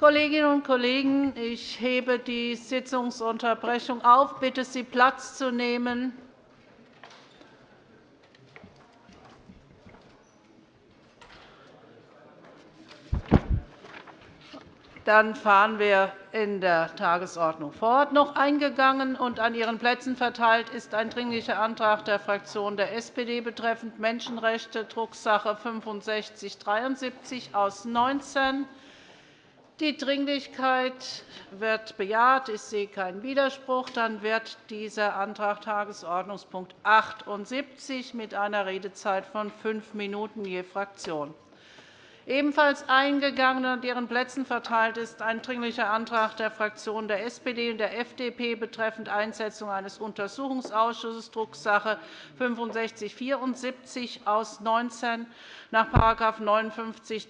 Kolleginnen und Kollegen, ich hebe die Sitzungsunterbrechung auf. Ich bitte Sie, Platz zu nehmen. Dann fahren wir in der Tagesordnung fort. Noch eingegangen und an Ihren Plätzen verteilt ist ein Dringlicher Antrag der Fraktion der SPD betreffend Menschenrechte, Drucksache 19 /6573 aus 19. Die Dringlichkeit wird bejaht. Ich sehe keinen Widerspruch. Dann wird dieser Antrag Tagesordnungspunkt 78 mit einer Redezeit von fünf Minuten je Fraktion Ebenfalls eingegangen und Ihren Plätzen verteilt ist ein Dringlicher Antrag der Fraktionen der SPD und der FDP betreffend Einsetzung eines Untersuchungsausschusses, Drucksache 19 /6574 aus 19. Nach § 59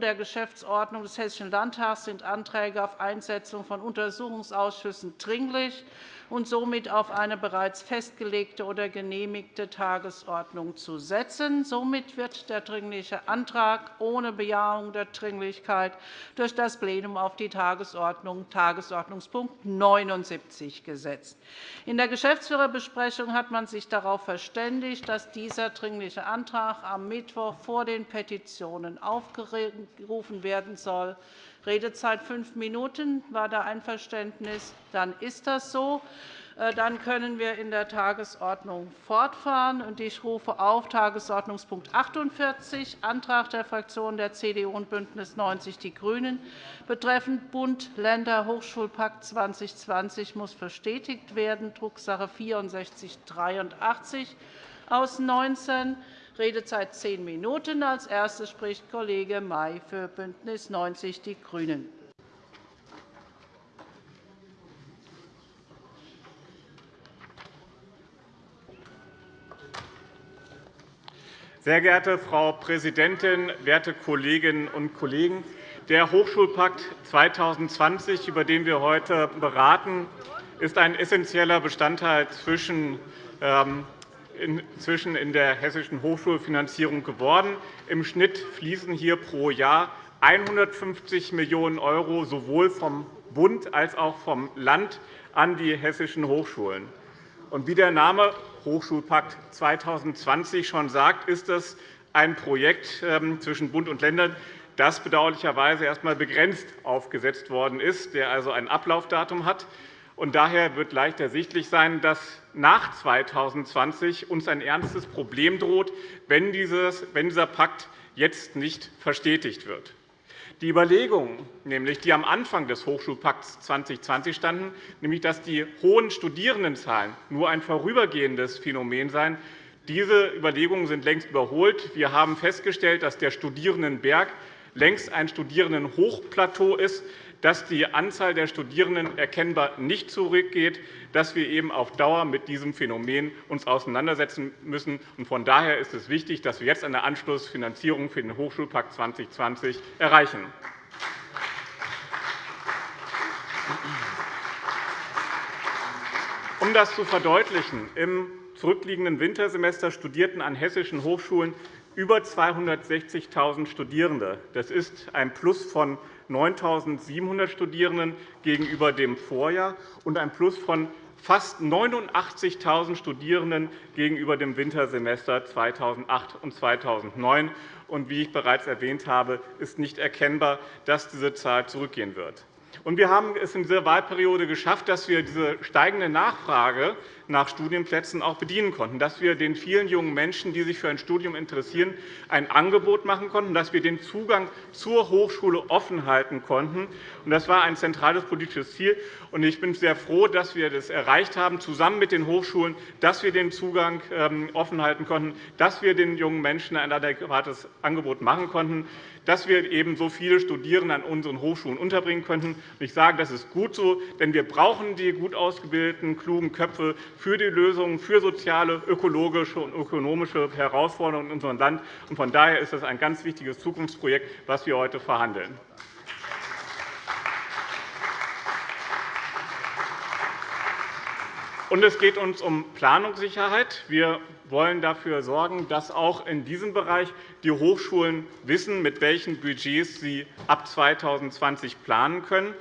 der Geschäftsordnung des Hessischen Landtags sind Anträge auf Einsetzung von Untersuchungsausschüssen dringlich und somit auf eine bereits festgelegte oder genehmigte Tagesordnung zu setzen. Somit wird der Dringliche Antrag ohne Bejahung der Dringlichkeit durch das Plenum auf die Tagesordnung Tagesordnungspunkt 79 gesetzt. In der Geschäftsführerbesprechung hat man sich darauf verständigt, dass dieser Dringliche Antrag am Mittwoch vor den Petitionen aufgerufen werden soll. Redezeit fünf Minuten. War da Einverständnis? Dann ist das so. Äh, dann können wir in der Tagesordnung fortfahren. Ich rufe auf Tagesordnungspunkt 48, Antrag der Fraktionen der CDU und BÜNDNIS 90 die GRÜNEN betreffend Bund-Länder-Hochschulpakt 2020 muss verstetigt werden, Drucksache 64 /83 aus 19. Redezeit zehn Minuten. Als Erster spricht Kollege May für BÜNDNIS 90 die GRÜNEN. Sehr geehrte Frau Präsidentin, werte Kolleginnen und Kollegen! Der Hochschulpakt 2020, über den wir heute beraten, ist ein essentieller Bestandteil zwischen ähm, inzwischen in der hessischen Hochschulfinanzierung geworden. Im Schnitt fließen hier pro Jahr 150 Millionen € sowohl vom Bund als auch vom Land an die hessischen Hochschulen. wie der Name Hochschulpakt 2020 schon sagt, ist das ein Projekt ähm, zwischen Bund und Ländern, das bedauerlicherweise erst einmal begrenzt aufgesetzt worden ist, der also ein Ablaufdatum hat. Und daher wird leicht ersichtlich sein, dass nach 2020 uns ein ernstes Problem droht, wenn dieser Pakt jetzt nicht verstetigt wird. Die Überlegungen, die am Anfang des Hochschulpakts 2020 standen, nämlich dass die hohen Studierendenzahlen nur ein vorübergehendes Phänomen seien, diese Überlegungen sind längst überholt. Wir haben festgestellt, dass der Studierendenberg längst ein Studierendenhochplateau ist, dass die Anzahl der Studierenden erkennbar nicht zurückgeht, dass wir eben auf Dauer mit diesem Phänomen uns auseinandersetzen müssen. Von daher ist es wichtig, dass wir jetzt eine Anschlussfinanzierung für den Hochschulpakt 2020 erreichen. Um das zu verdeutlichen, im zurückliegenden Wintersemester studierten an hessischen Hochschulen über 260.000 Studierende. Das ist ein Plus von 9.700 Studierenden gegenüber dem Vorjahr und ein Plus von fast 89.000 Studierenden gegenüber dem Wintersemester 2008 und 2009. Und wie ich bereits erwähnt habe, ist nicht erkennbar, dass diese Zahl zurückgehen wird. wir haben es in dieser Wahlperiode geschafft, dass wir diese steigende Nachfrage nach Studienplätzen auch bedienen konnten, dass wir den vielen jungen Menschen, die sich für ein Studium interessieren, ein Angebot machen konnten, dass wir den Zugang zur Hochschule offen halten konnten. Das war ein zentrales politisches Ziel. Ich bin sehr froh, dass wir das erreicht haben, zusammen mit den Hochschulen, dass wir den Zugang ähm, offen halten konnten, dass wir den jungen Menschen ein adäquates Angebot machen konnten dass wir eben so viele Studierende an unseren Hochschulen unterbringen könnten. Ich sage, das ist gut so, denn wir brauchen die gut ausgebildeten, klugen Köpfe für die Lösungen für soziale, ökologische und ökonomische Herausforderungen in unserem Land. Von daher ist das ein ganz wichtiges Zukunftsprojekt, das wir heute verhandeln. es geht uns um Planungssicherheit. Wir wollen dafür sorgen, dass auch in diesem Bereich die Hochschulen wissen, mit welchen Budgets sie ab 2020 planen können,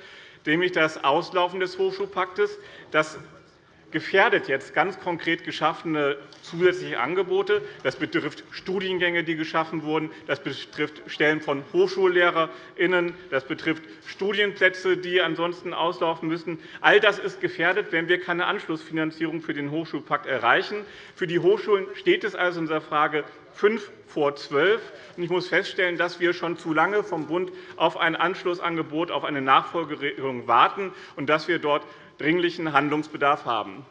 nämlich das Auslaufen des Hochschulpaktes. Das gefährdet jetzt ganz konkret geschaffene zusätzliche Angebote. Das betrifft Studiengänge, die geschaffen wurden. Das betrifft Stellen von HochschullehrerInnen. Das betrifft Studienplätze, die ansonsten auslaufen müssen. All das ist gefährdet, wenn wir keine Anschlussfinanzierung für den Hochschulpakt erreichen. Für die Hochschulen steht es also in dieser Frage fünf vor zwölf. Ich muss feststellen, dass wir schon zu lange vom Bund auf ein Anschlussangebot, auf eine Nachfolgeregelung warten und dass wir dort dringlichen Handlungsbedarf haben.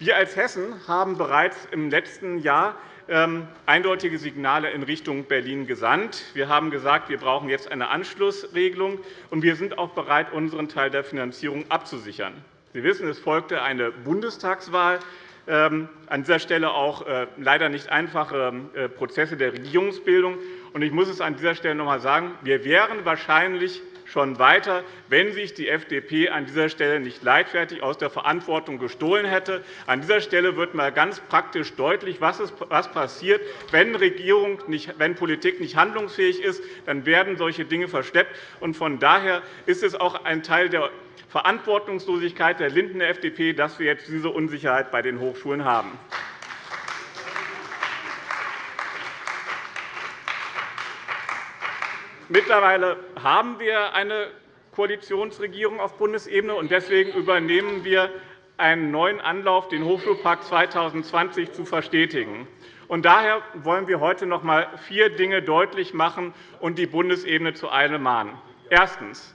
Wir als Hessen haben bereits im letzten Jahr ähm, eindeutige Signale in Richtung Berlin gesandt. Wir haben gesagt, wir brauchen jetzt eine Anschlussregelung, und wir sind auch bereit, unseren Teil der Finanzierung abzusichern. Sie wissen, es folgte eine Bundestagswahl. Ähm, an dieser Stelle auch äh, leider nicht einfache äh, Prozesse der Regierungsbildung. Ich muss es an dieser Stelle noch einmal sagen. Wir wären wahrscheinlich schon weiter, wenn sich die FDP an dieser Stelle nicht leichtfertig aus der Verantwortung gestohlen hätte. An dieser Stelle wird einmal ganz praktisch deutlich, was passiert, wenn, Regierung nicht, wenn Politik nicht handlungsfähig ist. Dann werden solche Dinge verschleppt. Von daher ist es auch ein Teil der Verantwortungslosigkeit der Linken der FDP, dass wir jetzt diese Unsicherheit bei den Hochschulen haben. Mittlerweile haben wir eine Koalitionsregierung auf Bundesebene, und deswegen übernehmen wir einen neuen Anlauf, den Hochschulpakt 2020 zu verstetigen. Und daher wollen wir heute noch einmal vier Dinge deutlich machen und die Bundesebene zu Eile mahnen. Erstens.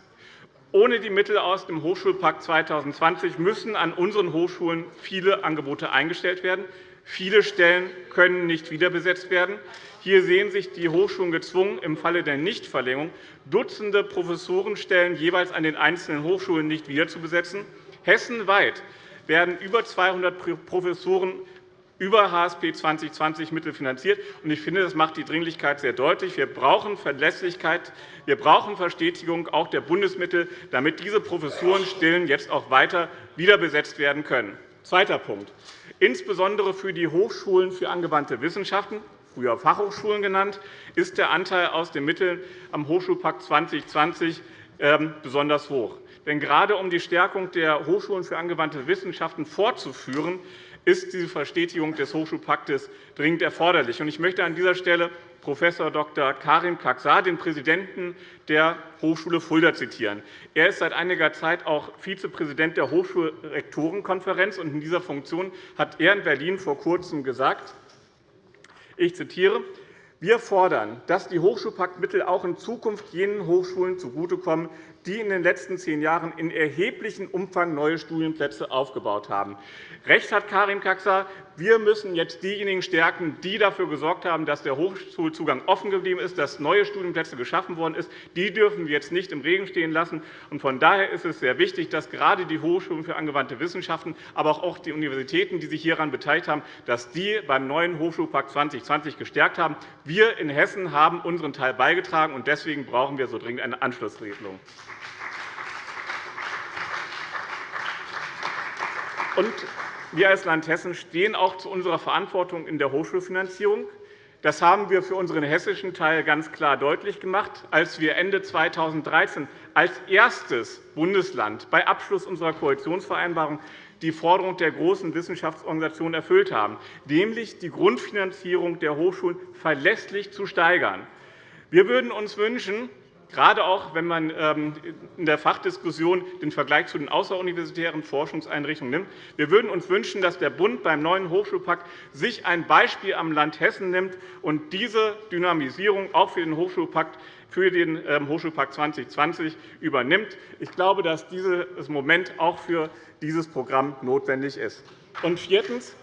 Ohne die Mittel aus dem Hochschulpakt 2020 müssen an unseren Hochschulen viele Angebote eingestellt werden. Viele Stellen können nicht wiederbesetzt werden. Hier sehen sich die Hochschulen gezwungen, im Falle der Nichtverlängerung Dutzende Professorenstellen jeweils an den einzelnen Hochschulen nicht wiederzubesetzen. Hessenweit werden über 200 Professoren über HSP 2020 Mittel finanziert. Ich finde, das macht die Dringlichkeit sehr deutlich. Wir brauchen Verlässlichkeit, wir brauchen Verstetigung auch der Bundesmittel, damit diese Professorenstellen jetzt auch weiter wiederbesetzt werden können. Zweiter Punkt. Insbesondere für die Hochschulen für angewandte Wissenschaften, früher Fachhochschulen genannt, ist der Anteil aus den Mitteln am Hochschulpakt 2020 ähm, besonders hoch. Denn gerade um die Stärkung der Hochschulen für angewandte Wissenschaften fortzuführen, ist diese Verstetigung des Hochschulpaktes dringend erforderlich. Ich möchte an dieser Stelle Prof. Dr. Karim Kaksar, den Präsidenten der Hochschule Fulda, zitieren. Er ist seit einiger Zeit auch Vizepräsident der Hochschulrektorenkonferenz. In dieser Funktion hat er in Berlin vor Kurzem gesagt, ich zitiere, wir fordern, dass die Hochschulpaktmittel auch in Zukunft jenen Hochschulen zugutekommen, die in den letzten zehn Jahren in erheblichem Umfang neue Studienplätze aufgebaut haben. Recht hat Karim Kaksar. Wir müssen jetzt diejenigen stärken, die dafür gesorgt haben, dass der Hochschulzugang offen geblieben ist, dass neue Studienplätze geschaffen worden sind. Die dürfen wir jetzt nicht im Regen stehen lassen. Von daher ist es sehr wichtig, dass gerade die Hochschulen für angewandte Wissenschaften, aber auch die Universitäten, die sich hieran beteiligt haben, dass die beim neuen Hochschulpakt 2020 gestärkt haben. Wir in Hessen haben unseren Teil beigetragen, und deswegen brauchen wir so dringend eine Anschlussregelung. Und wir als Land Hessen stehen auch zu unserer Verantwortung in der Hochschulfinanzierung. Das haben wir für unseren hessischen Teil ganz klar deutlich gemacht, als wir Ende 2013 als erstes Bundesland bei Abschluss unserer Koalitionsvereinbarung die Forderung der großen Wissenschaftsorganisationen erfüllt haben, nämlich die Grundfinanzierung der Hochschulen verlässlich zu steigern. Wir würden uns wünschen, gerade auch wenn man ähm, in der Fachdiskussion den Vergleich zu den außeruniversitären Forschungseinrichtungen nimmt. Wir würden uns wünschen, dass der Bund beim neuen Hochschulpakt sich ein Beispiel am Land Hessen nimmt und diese Dynamisierung auch für den Hochschulpakt für den ähm, Hochschulpakt 2020 übernimmt. Ich glaube, dass dieses Moment auch für dieses Programm notwendig ist. Und viertens.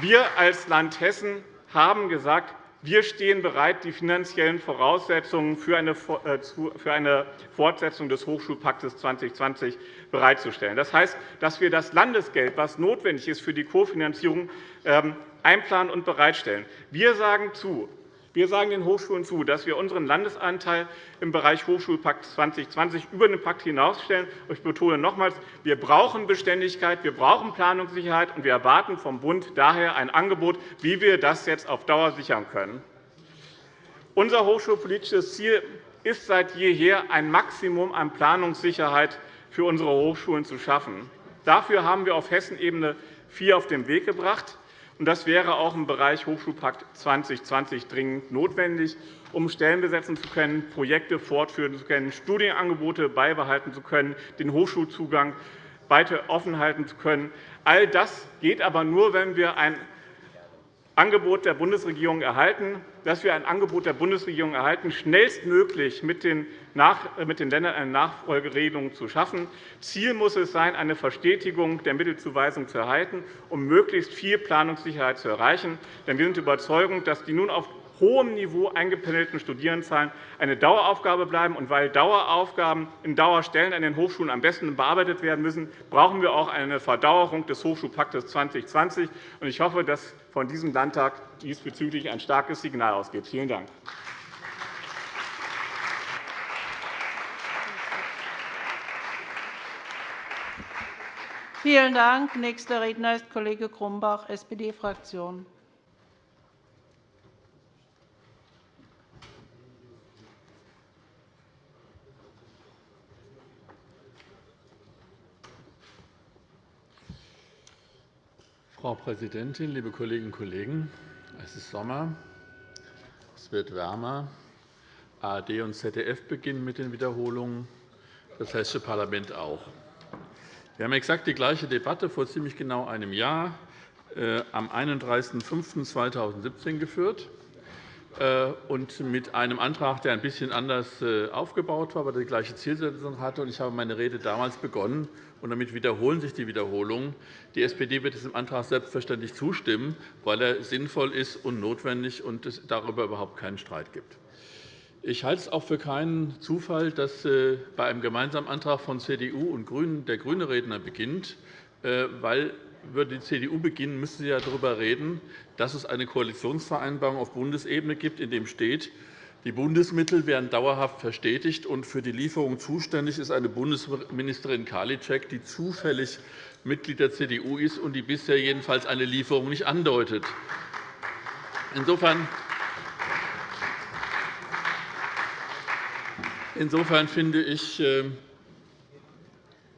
Wir als Land Hessen haben gesagt, wir stehen bereit, die finanziellen Voraussetzungen für eine äh, Fortsetzung des Hochschulpaktes 2020 bereitzustellen. Das heißt, dass wir das Landesgeld, das notwendig ist für die Kofinanzierung, ähm, einplanen und bereitstellen. Wir sagen zu, Wir sagen den Hochschulen zu, dass wir unseren Landesanteil im Bereich Hochschulpakt 2020 über den Pakt hinausstellen. Ich betone nochmals, wir brauchen Beständigkeit, wir brauchen Planungssicherheit, und wir erwarten vom Bund daher ein Angebot, wie wir das jetzt auf Dauer sichern können. Unser hochschulpolitisches Ziel ist seit jeher, ein Maximum an Planungssicherheit für unsere Hochschulen zu schaffen. Dafür haben wir auf Hessenebene vier auf den Weg gebracht. Das wäre auch im Bereich Hochschulpakt 2020 dringend notwendig, um Stellen besetzen zu können, Projekte fortführen zu können, Studienangebote beibehalten zu können, den Hochschulzugang weiter offen halten zu können. All das geht aber nur, wenn wir ein Angebot der Bundesregierung erhalten, dass wir ein Angebot der Bundesregierung erhalten, schnellstmöglich mit den, Ländern eine Nachfolgeregelung zu schaffen. Ziel muss es sein, eine Verstetigung der Mittelzuweisung zu erhalten, um möglichst viel Planungssicherheit zu erreichen. Denn wir sind überzeugt, dass die nun auf hohem Niveau eingependelten Studierendenzahlen eine Daueraufgabe bleiben. Und weil Daueraufgaben in Dauerstellen an den Hochschulen am besten bearbeitet werden müssen, brauchen wir auch eine Verdauerung des Hochschulpaktes 2020. Ich hoffe, dass von diesem Landtag diesbezüglich ein starkes Signal ausgeht. Vielen Dank. Vielen Dank. Nächster Redner ist Kollege Grumbach, SPD-Fraktion. Frau Präsidentin, liebe Kolleginnen und Kollegen! Es ist Sommer, es wird wärmer. ARD und ZDF beginnen mit den Wiederholungen, das Hessische Parlament auch. Wir haben exakt die gleiche Debatte vor ziemlich genau einem Jahr äh, am 31.05.2017 geführt und mit einem Antrag, der ein bisschen anders äh, aufgebaut war, aber die gleiche Zielsetzung hatte. Ich habe meine Rede damals begonnen und damit wiederholen sich die Wiederholungen. Die SPD wird diesem Antrag selbstverständlich zustimmen, weil er sinnvoll ist und notwendig und es darüber überhaupt keinen Streit gibt. Ich halte es auch für keinen Zufall, dass äh, bei einem gemeinsamen Antrag von CDU und GRÜNEN der grüne Redner beginnt, äh, weil würde die CDU beginnen, müsste sie ja darüber reden, dass es eine Koalitionsvereinbarung auf Bundesebene gibt, in der steht, die Bundesmittel werden dauerhaft verstetigt, und für die Lieferung zuständig ist eine Bundesministerin Karliczek, die zufällig Mitglied der CDU ist und die bisher jedenfalls eine Lieferung nicht andeutet. Insofern Insofern finde ich, ähm,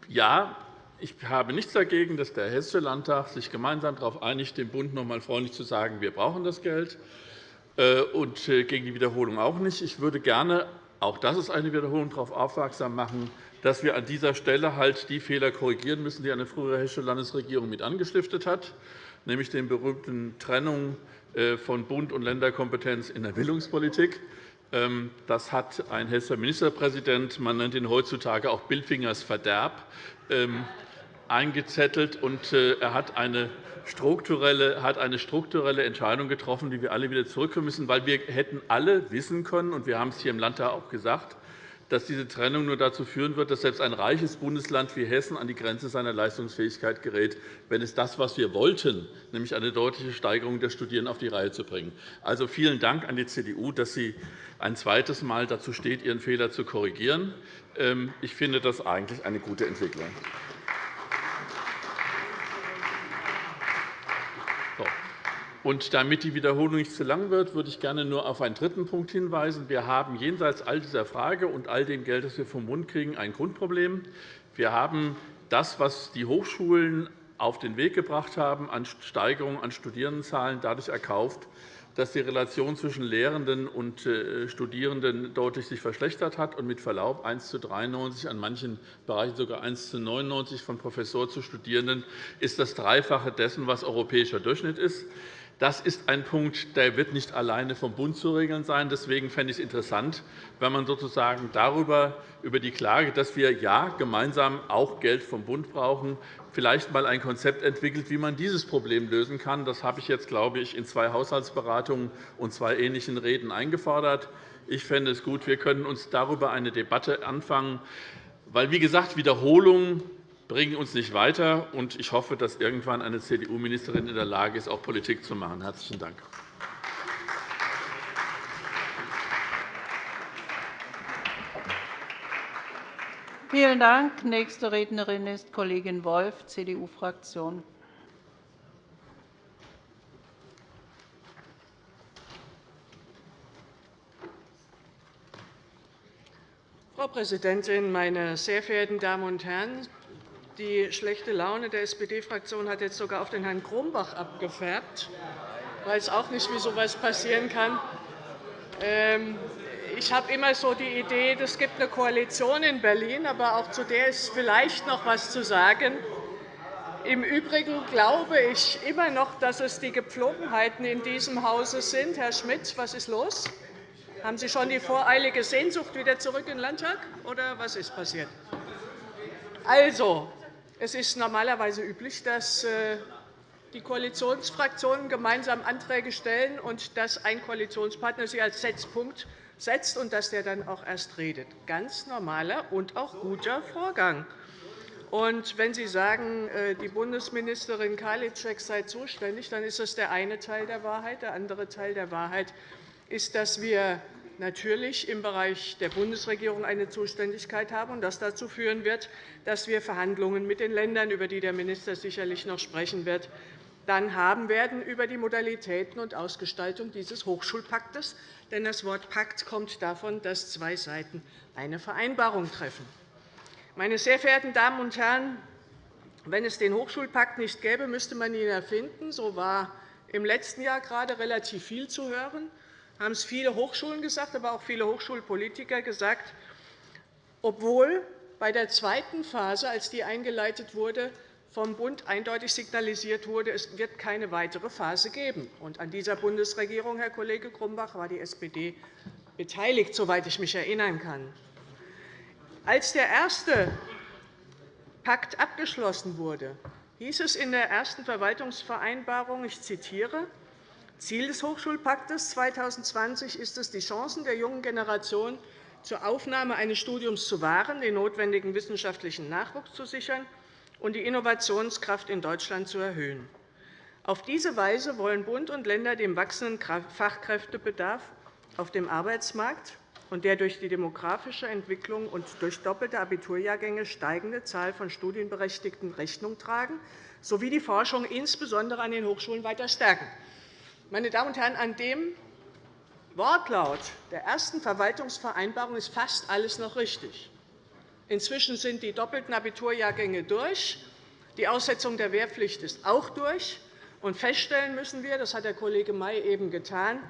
ja, ich habe nichts dagegen, dass der Hessische Landtag sich gemeinsam darauf einigt, dem Bund noch einmal freundlich zu sagen, wir brauchen das Geld. Äh, und äh, gegen die Wiederholung auch nicht. Ich würde gerne, auch das ist eine Wiederholung, darauf aufmerksam machen, dass wir an dieser Stelle halt die Fehler korrigieren müssen, die eine frühere hessische Landesregierung mit angestiftet hat, nämlich den berühmten Trennung äh, von Bund- und Länderkompetenz in der Bildungspolitik. Ähm, das hat ein hessischer Ministerpräsident, man nennt ihn heutzutage auch Bildfingers Verderb, ähm, eingezettelt, und er hat eine strukturelle, hat eine strukturelle Entscheidung getroffen, die wir alle wieder zurückführen müssen, weil wir hätten alle wissen können, und wir haben es hier im Landtag auch gesagt, dass diese Trennung nur dazu führen wird, dass selbst ein reiches Bundesland wie Hessen an die Grenze seiner Leistungsfähigkeit gerät, wenn es das, was wir wollten, nämlich eine deutliche Steigerung der Studierenden, auf die Reihe zu bringen. Also vielen Dank an die CDU, dass sie ein zweites Mal dazu steht, ihren Fehler zu korrigieren. Ähm, ich finde das eigentlich eine gute Entwicklung. Und damit die Wiederholung nicht zu lang wird, würde ich gerne nur auf einen dritten Punkt hinweisen. Wir haben jenseits all dieser Frage und all dem Geld, das wir vom Bund kriegen, ein Grundproblem. Wir haben das, was die Hochschulen auf den Weg gebracht haben, an Steigerung an Studierendenzahlen dadurch erkauft, dass die Relation zwischen Lehrenden und äh, Studierenden deutlich sich verschlechtert hat und mit Verlaub 1 zu 93, an manchen Bereichen sogar 1 zu 99 von Professor zu Studierenden ist das Dreifache dessen, was europäischer Durchschnitt ist. Das ist ein Punkt, der wird nicht alleine vom Bund zu regeln sein. Deswegen fände ich es interessant, wenn man sozusagen darüber, über die Klage, dass wir ja gemeinsam auch Geld vom Bund brauchen, vielleicht einmal ein Konzept entwickelt, wie man dieses Problem lösen kann. Das habe ich jetzt, glaube ich, in zwei Haushaltsberatungen und zwei ähnlichen Reden eingefordert. Ich fände es gut, wir können uns darüber eine Debatte anfangen, weil, wie gesagt, Wiederholungen bringen uns nicht weiter. Und ich hoffe, dass irgendwann eine CDU-Ministerin in der Lage ist, auch Politik zu machen. – Herzlichen Dank. Vielen Dank. – Nächste Rednerin ist Kollegin Wolff, CDU-Fraktion. Frau Präsidentin, meine sehr verehrten Damen und Herren! Die schlechte Laune der SPD-Fraktion hat jetzt sogar auf den Herrn Grumbach abgefärbt. Ich weiß auch nicht, wie so etwas passieren kann. Ähm, ich habe immer so die Idee, es gibt eine Koalition in Berlin, aber auch zu der ist vielleicht noch etwas zu sagen. Im Übrigen glaube ich immer noch, dass es die Gepflogenheiten in diesem Hause sind. Herr Schmidt, was ist los? Haben Sie schon die voreilige Sehnsucht wieder zurück in den Landtag, oder was ist passiert? Also, es ist normalerweise üblich, dass äh, die Koalitionsfraktionen gemeinsam Anträge stellen und dass ein Koalitionspartner sie als Setzpunkt setzt und dass der dann auch erst redet. Ganz normaler und auch guter Vorgang. Und wenn Sie sagen, äh, die Bundesministerin Karliczek sei zuständig, dann ist das der eine Teil der Wahrheit. Der andere Teil der Wahrheit ist, dass wir natürlich im Bereich der Bundesregierung eine Zuständigkeit haben und das dazu führen wird, dass wir Verhandlungen mit den Ländern, über die der Minister sicherlich noch sprechen wird, dann haben werden über die Modalitäten und Ausgestaltung dieses Hochschulpaktes. Denn das Wort Pakt kommt davon, dass zwei Seiten eine Vereinbarung treffen. Meine sehr verehrten Damen und Herren, wenn es den Hochschulpakt nicht gäbe, müsste man ihn erfinden. So war im letzten Jahr gerade relativ viel zu hören. Haben es viele Hochschulen gesagt, aber auch viele Hochschulpolitiker gesagt, obwohl bei der zweiten Phase, als die eingeleitet wurde, vom Bund eindeutig signalisiert wurde, es wird keine weitere Phase geben. Und an dieser Bundesregierung, Herr Kollege Grumbach, war die SPD beteiligt, soweit ich mich erinnern kann. Als der erste Pakt abgeschlossen wurde, hieß es in der ersten Verwaltungsvereinbarung, ich zitiere, Ziel des Hochschulpaktes 2020 ist es, die Chancen der jungen Generation zur Aufnahme eines Studiums zu wahren, den notwendigen wissenschaftlichen Nachwuchs zu sichern und die Innovationskraft in Deutschland zu erhöhen. Auf diese Weise wollen Bund und Länder dem wachsenden Fachkräftebedarf auf dem Arbeitsmarkt und der durch die demografische Entwicklung und durch doppelte Abiturjahrgänge steigende Zahl von Studienberechtigten Rechnung tragen sowie die Forschung insbesondere an den Hochschulen weiter stärken. Meine Damen und Herren, an dem Wortlaut der ersten Verwaltungsvereinbarung ist fast alles noch richtig. Inzwischen sind die doppelten Abiturjahrgänge durch. Die Aussetzung der Wehrpflicht ist auch durch. Und feststellen müssen wir, das hat der Kollege May eben getan,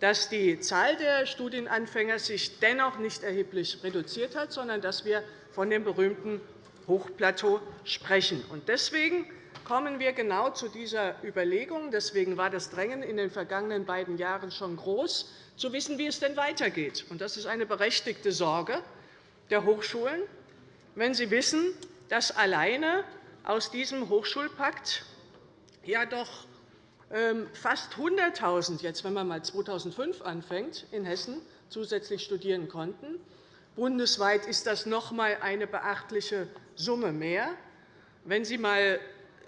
dass die Zahl der Studienanfänger sich dennoch nicht erheblich reduziert hat, sondern dass wir von dem berühmten Hochplateau sprechen. Deswegen kommen wir genau zu dieser Überlegung. Deswegen war das Drängen in den vergangenen beiden Jahren schon groß, zu wissen, wie es denn weitergeht. Das ist eine berechtigte Sorge der Hochschulen wenn Sie wissen, dass alleine aus diesem Hochschulpakt ja doch ähm, fast 100.000, jetzt wenn man mal 2005 anfängt, in Hessen zusätzlich studieren konnten. Bundesweit ist das noch einmal eine beachtliche Summe mehr. Wenn Sie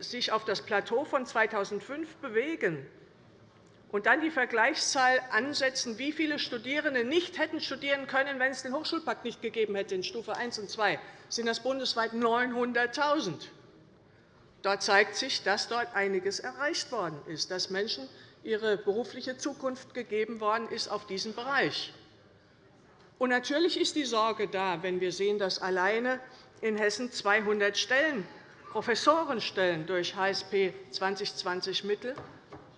sich auf das Plateau von 2005 bewegen, und dann die Vergleichszahl ansetzen, wie viele Studierende nicht hätten studieren können, wenn es den Hochschulpakt nicht gegeben hätte in Stufe 1 und 2, sind das bundesweit 900.000. Dort zeigt sich, dass dort einiges erreicht worden ist, dass Menschen ihre berufliche Zukunft gegeben worden ist auf diesen Bereich. Und natürlich ist die Sorge da, wenn wir sehen, dass alleine in Hessen 200 Stellen, Professorenstellen durch HSP 2020 Mittel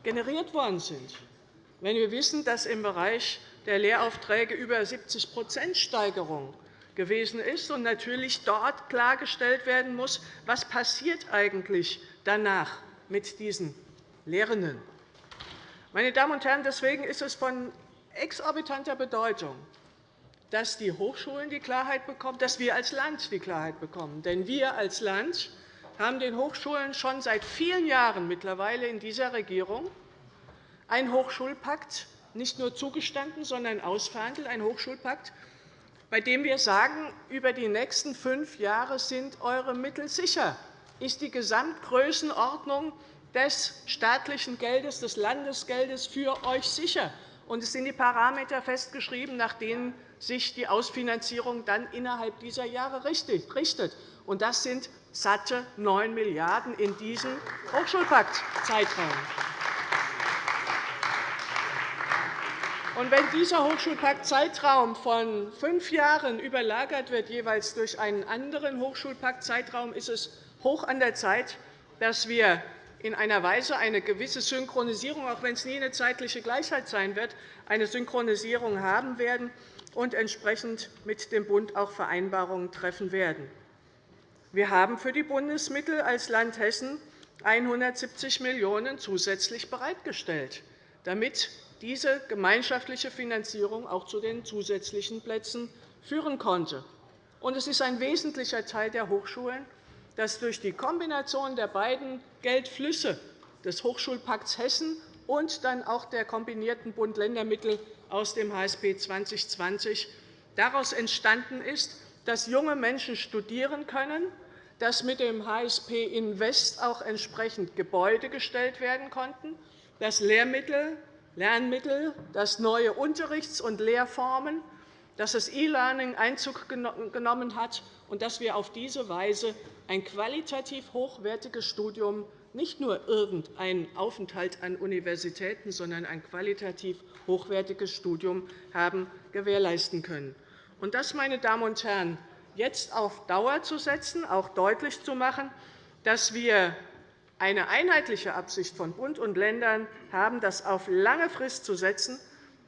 generiert worden sind. Wenn wir wissen, dass im Bereich der Lehraufträge über 70% Steigerung gewesen ist und natürlich dort klargestellt werden muss, was passiert eigentlich danach mit diesen Lehrenden. Meine Damen und Herren, deswegen ist es von exorbitanter Bedeutung, dass die Hochschulen die Klarheit bekommen, dass wir als Land die Klarheit bekommen. Denn wir als Land haben den Hochschulen schon seit vielen Jahren mittlerweile in dieser Regierung einen Hochschulpakt nicht nur zugestanden, sondern ausverhandelt, ein Hochschulpakt, bei dem wir sagen, über die nächsten fünf Jahre sind eure Mittel sicher, ist die Gesamtgrößenordnung des staatlichen Geldes, des Landesgeldes für euch sicher. Und es sind die Parameter festgeschrieben, nach denen sich die Ausfinanzierung dann innerhalb dieser Jahre richtet. Und das sind satte 9 Milliarden € in diesem Hochschulpakt-Zeitraum. Und wenn dieser Hochschulpakt-Zeitraum von fünf Jahren überlagert wird, jeweils durch einen anderen Hochschulpakt-Zeitraum, ist es hoch an der Zeit, dass wir in einer Weise eine gewisse Synchronisierung, auch wenn es nie eine zeitliche Gleichheit sein wird, eine Synchronisierung haben werden und entsprechend mit dem Bund auch Vereinbarungen treffen werden. Wir haben für die Bundesmittel als Land Hessen 170 Millionen € zusätzlich bereitgestellt, damit diese gemeinschaftliche Finanzierung auch zu den zusätzlichen Plätzen führen konnte. Es ist ein wesentlicher Teil der Hochschulen, dass durch die Kombination der beiden Geldflüsse des Hochschulpakts Hessen und dann auch der kombinierten Bund-Länder-Mittel aus dem HSP 2020 daraus entstanden ist, dass junge Menschen studieren können, dass mit dem HSP Invest auch entsprechend Gebäude gestellt werden konnten, dass Lehrmittel, Lernmittel, dass neue Unterrichts- und Lehrformen, dass das E-Learning Einzug genommen hat und dass wir auf diese Weise ein qualitativ hochwertiges Studium, nicht nur irgendein Aufenthalt an Universitäten, sondern ein qualitativ hochwertiges Studium haben gewährleisten können. Und das, meine Damen und Herren, jetzt auf Dauer zu setzen, auch deutlich zu machen, dass wir eine einheitliche Absicht von Bund und Ländern haben, das auf lange Frist zu setzen,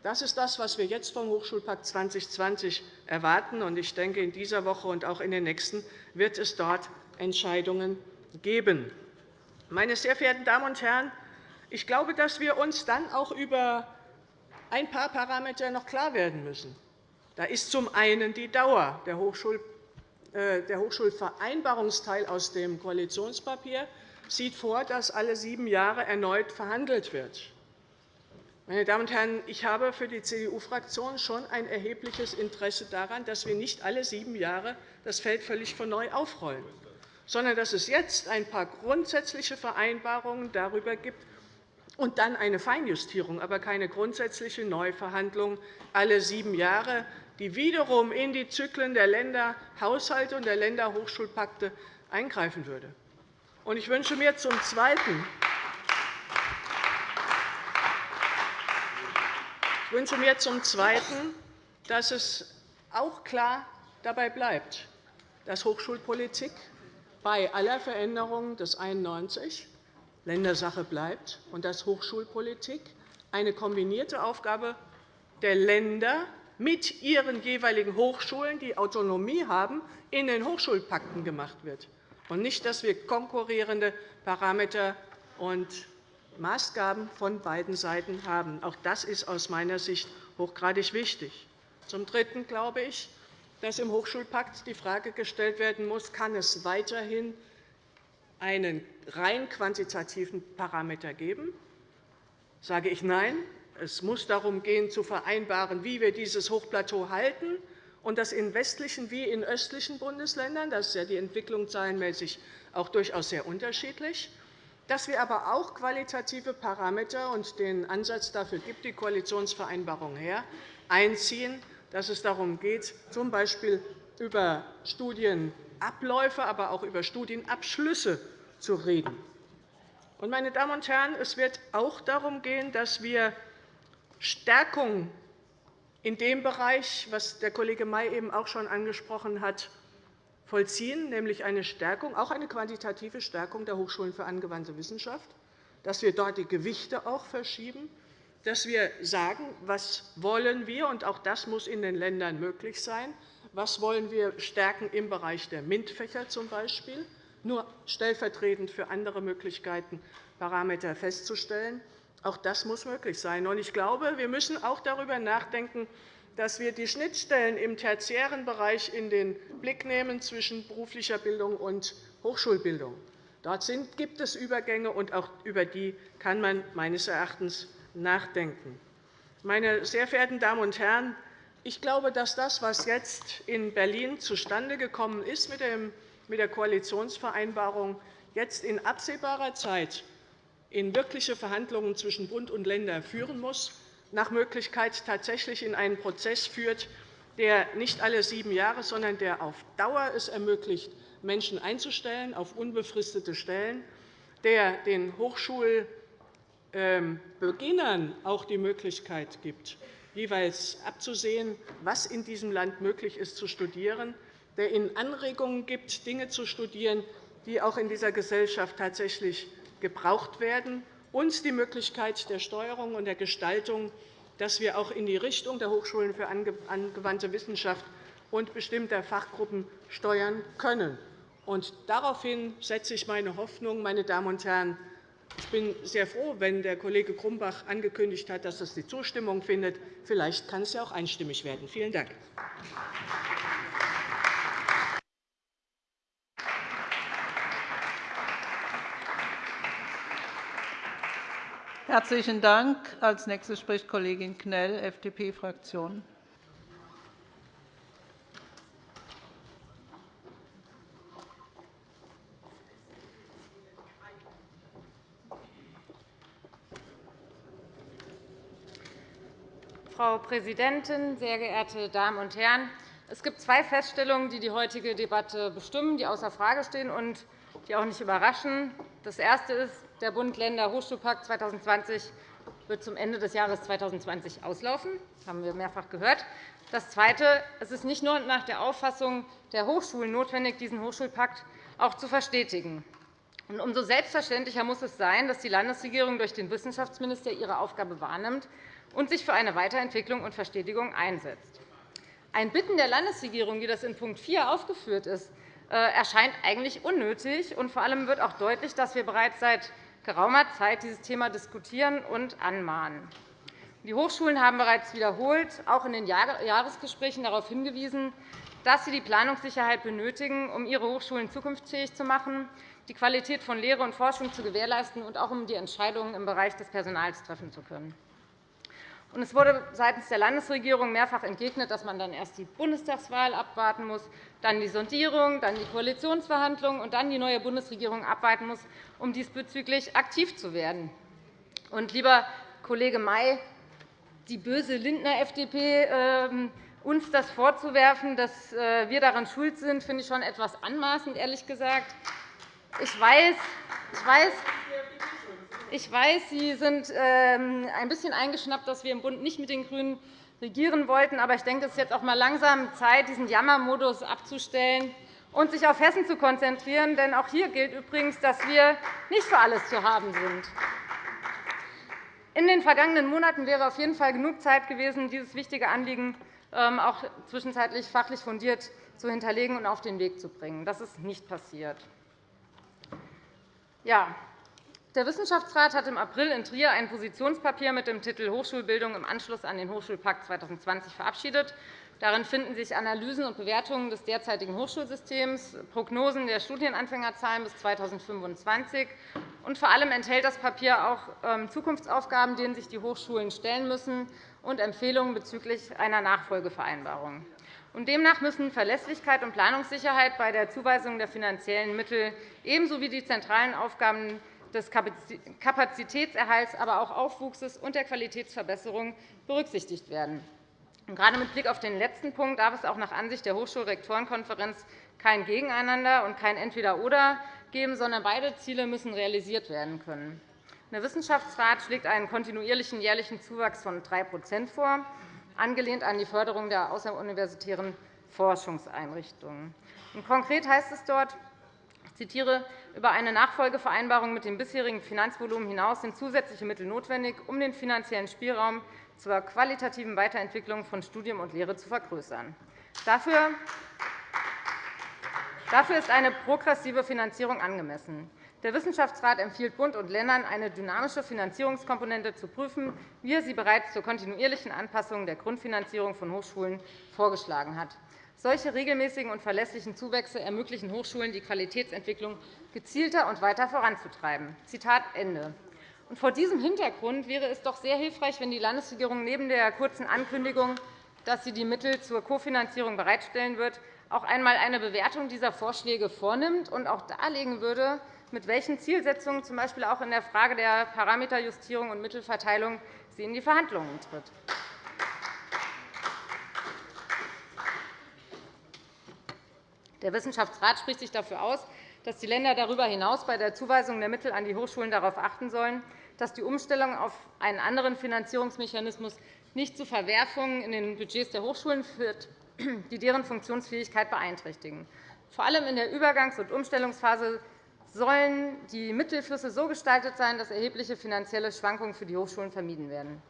das ist das, was wir jetzt vom Hochschulpakt 2020 erwarten. Ich denke, in dieser Woche und auch in den nächsten wird es dort Entscheidungen geben. Meine sehr verehrten Damen und Herren, ich glaube, dass wir uns dann auch über ein paar Parameter noch klar werden müssen. Da ist zum einen die Dauer. Der äh, Hochschulvereinbarungsteil aus dem Koalitionspapier sieht vor, dass alle sieben Jahre erneut verhandelt wird. Meine Damen und Herren, ich habe für die CDU-Fraktion schon ein erhebliches Interesse daran, dass wir nicht alle sieben Jahre das Feld völlig von neu aufrollen, sondern dass es jetzt ein paar grundsätzliche Vereinbarungen darüber gibt und dann eine Feinjustierung, aber keine grundsätzliche Neuverhandlung alle sieben Jahre, die wiederum in die Zyklen der Länderhaushalte und der Länderhochschulpakte eingreifen würde. Ich wünsche mir zum Zweiten, Ich wünsche mir zum Zweiten, dass es auch klar dabei bleibt, dass Hochschulpolitik bei aller Veränderung des 91 Ländersache bleibt und dass Hochschulpolitik eine kombinierte Aufgabe der Länder mit ihren jeweiligen Hochschulen, die Autonomie haben, in den Hochschulpakten gemacht wird, und nicht, dass wir konkurrierende Parameter und Maßgaben von beiden Seiten haben. Auch das ist aus meiner Sicht hochgradig wichtig. Zum Dritten glaube ich, dass im Hochschulpakt die Frage gestellt werden muss, kann es weiterhin einen rein quantitativen Parameter geben? Sage ich Nein. Es muss darum gehen, zu vereinbaren, wie wir dieses Hochplateau halten, und das in westlichen wie in östlichen Bundesländern. Das ist ja die Entwicklung zahlenmäßig auch durchaus sehr unterschiedlich dass wir aber auch qualitative Parameter und den Ansatz dafür gibt die Koalitionsvereinbarung her, einziehen, dass es darum geht, z. B. über Studienabläufe, aber auch über Studienabschlüsse zu reden. Meine Damen und Herren, es wird auch darum gehen, dass wir Stärkung in dem Bereich, was der Kollege May eben auch schon angesprochen hat, vollziehen, nämlich eine Stärkung, auch eine quantitative Stärkung der Hochschulen für angewandte Wissenschaft, dass wir dort die Gewichte auch verschieben, dass wir sagen, was wollen wir, und auch das muss in den Ländern möglich sein, was wollen wir stärken im Bereich der MINT-Fächer zum Beispiel, nur stellvertretend für andere Möglichkeiten Parameter festzustellen. Auch das muss möglich sein. Ich glaube, wir müssen auch darüber nachdenken, dass wir die Schnittstellen im tertiären Bereich in den Blick nehmen zwischen beruflicher Bildung und Hochschulbildung. Dort gibt es Übergänge, und auch über die kann man meines Erachtens nachdenken. Meine sehr verehrten Damen und Herren, ich glaube, dass das, was jetzt in Berlin zustande gekommen ist mit der Koalitionsvereinbarung, jetzt in absehbarer Zeit in wirkliche Verhandlungen zwischen Bund und Ländern führen muss, nach Möglichkeit tatsächlich in einen Prozess führt, der nicht alle sieben Jahre, sondern der auf Dauer es ermöglicht, Menschen einzustellen auf unbefristete Stellen, der den Hochschulbeginnern auch die Möglichkeit gibt, jeweils abzusehen, was in diesem Land möglich ist zu studieren, der ihnen Anregungen gibt, Dinge zu studieren, die auch in dieser Gesellschaft tatsächlich gebraucht werden, und die Möglichkeit der Steuerung und der Gestaltung, dass wir auch in die Richtung der Hochschulen für angewandte Wissenschaft und bestimmter Fachgruppen steuern können. Und daraufhin setze ich meine Hoffnung, meine Damen und Herren. Ich bin sehr froh, wenn der Kollege Grumbach angekündigt hat, dass es die Zustimmung findet. Vielleicht kann es ja auch einstimmig werden. Vielen Dank. Herzlichen Dank. Als nächste spricht Kollegin Knell, FDP-Fraktion. Frau Präsidentin, sehr geehrte Damen und Herren! Es gibt zwei Feststellungen, die die heutige Debatte bestimmen, die außer Frage stehen und die auch nicht überraschen. Das erste ist, der Bund-Länder-Hochschulpakt 2020 wird zum Ende des Jahres 2020 auslaufen. Das haben wir mehrfach gehört. Das Zweite. Es ist nicht nur nach der Auffassung der Hochschulen notwendig, diesen Hochschulpakt auch zu verstetigen. Umso selbstverständlicher muss es sein, dass die Landesregierung durch den Wissenschaftsminister ihre Aufgabe wahrnimmt und sich für eine Weiterentwicklung und Verstetigung einsetzt. Ein Bitten der Landesregierung, wie das in Punkt 4 aufgeführt ist, äh, erscheint eigentlich unnötig. Und vor allem wird auch deutlich, dass wir bereits seit geraumer Zeit dieses Thema diskutieren und anmahnen. Die Hochschulen haben bereits wiederholt, auch in den Jahresgesprächen, darauf hingewiesen, dass sie die Planungssicherheit benötigen, um ihre Hochschulen zukunftsfähig zu machen, die Qualität von Lehre und Forschung zu gewährleisten und auch um die Entscheidungen im Bereich des Personals treffen zu können. Es wurde seitens der Landesregierung mehrfach entgegnet, dass man dann erst die Bundestagswahl abwarten muss, dann die Sondierung, dann die Koalitionsverhandlungen und dann die neue Bundesregierung abwarten muss, um diesbezüglich aktiv zu werden. Und, lieber Kollege May, die böse Lindner FDP, ähm, uns das vorzuwerfen, dass äh, wir daran schuld sind, finde ich schon etwas anmaßend, ehrlich gesagt. Ich weiß, ich weiß, ich weiß, Sie sind ähm, ein bisschen eingeschnappt, dass wir im Bund nicht mit den GRÜNEN regieren wollten. Aber ich denke, es ist jetzt auch einmal langsam Zeit, diesen Jammermodus abzustellen und sich auf Hessen zu konzentrieren. Denn auch hier gilt übrigens, dass wir nicht für alles zu haben sind. In den vergangenen Monaten wäre auf jeden Fall genug Zeit gewesen, dieses wichtige Anliegen ähm, auch zwischenzeitlich fachlich fundiert zu hinterlegen und auf den Weg zu bringen. Das ist nicht passiert. Ja, der Wissenschaftsrat hat im April in Trier ein Positionspapier mit dem Titel Hochschulbildung im Anschluss an den Hochschulpakt 2020 verabschiedet. Darin finden sich Analysen und Bewertungen des derzeitigen Hochschulsystems, Prognosen der Studienanfängerzahlen bis 2025. Und vor allem enthält das Papier auch ähm, Zukunftsaufgaben, denen sich die Hochschulen stellen müssen, und Empfehlungen bezüglich einer Nachfolgevereinbarung. demnach müssen Verlässlichkeit und Planungssicherheit bei der Zuweisung der finanziellen Mittel ebenso wie die zentralen Aufgaben des Kapazitätserhalts, aber auch Aufwuchses und der Qualitätsverbesserung berücksichtigt werden. Gerade mit Blick auf den letzten Punkt darf es auch nach Ansicht der Hochschulrektorenkonferenz kein Gegeneinander und kein Entweder-oder geben, sondern beide Ziele müssen realisiert werden können. Der Wissenschaftsrat schlägt einen kontinuierlichen jährlichen Zuwachs von 3% vor, angelehnt an die Förderung der außeruniversitären Forschungseinrichtungen. Konkret heißt es dort, zitiere, über eine Nachfolgevereinbarung mit dem bisherigen Finanzvolumen hinaus sind zusätzliche Mittel notwendig, um den finanziellen Spielraum zur qualitativen Weiterentwicklung von Studium und Lehre zu vergrößern. Dafür ist eine progressive Finanzierung angemessen. Der Wissenschaftsrat empfiehlt Bund und Ländern, eine dynamische Finanzierungskomponente zu prüfen, wie er sie bereits zur kontinuierlichen Anpassung der Grundfinanzierung von Hochschulen vorgeschlagen hat. Solche regelmäßigen und verlässlichen Zuwächse ermöglichen Hochschulen, die Qualitätsentwicklung gezielter und weiter voranzutreiben. Zitat Ende. vor diesem Hintergrund wäre es doch sehr hilfreich, wenn die Landesregierung neben der kurzen Ankündigung, dass sie die Mittel zur Kofinanzierung bereitstellen wird, auch einmal eine Bewertung dieser Vorschläge vornimmt und auch darlegen würde, mit welchen Zielsetzungen, z. B. auch in der Frage der Parameterjustierung und Mittelverteilung, sie in die Verhandlungen tritt. Der Wissenschaftsrat spricht sich dafür aus, dass die Länder darüber hinaus bei der Zuweisung der Mittel an die Hochschulen darauf achten sollen, dass die Umstellung auf einen anderen Finanzierungsmechanismus nicht zu Verwerfungen in den Budgets der Hochschulen führt, die deren Funktionsfähigkeit beeinträchtigen. Vor allem in der Übergangs- und Umstellungsphase sollen die Mittelflüsse so gestaltet sein, dass erhebliche finanzielle Schwankungen für die Hochschulen vermieden werden.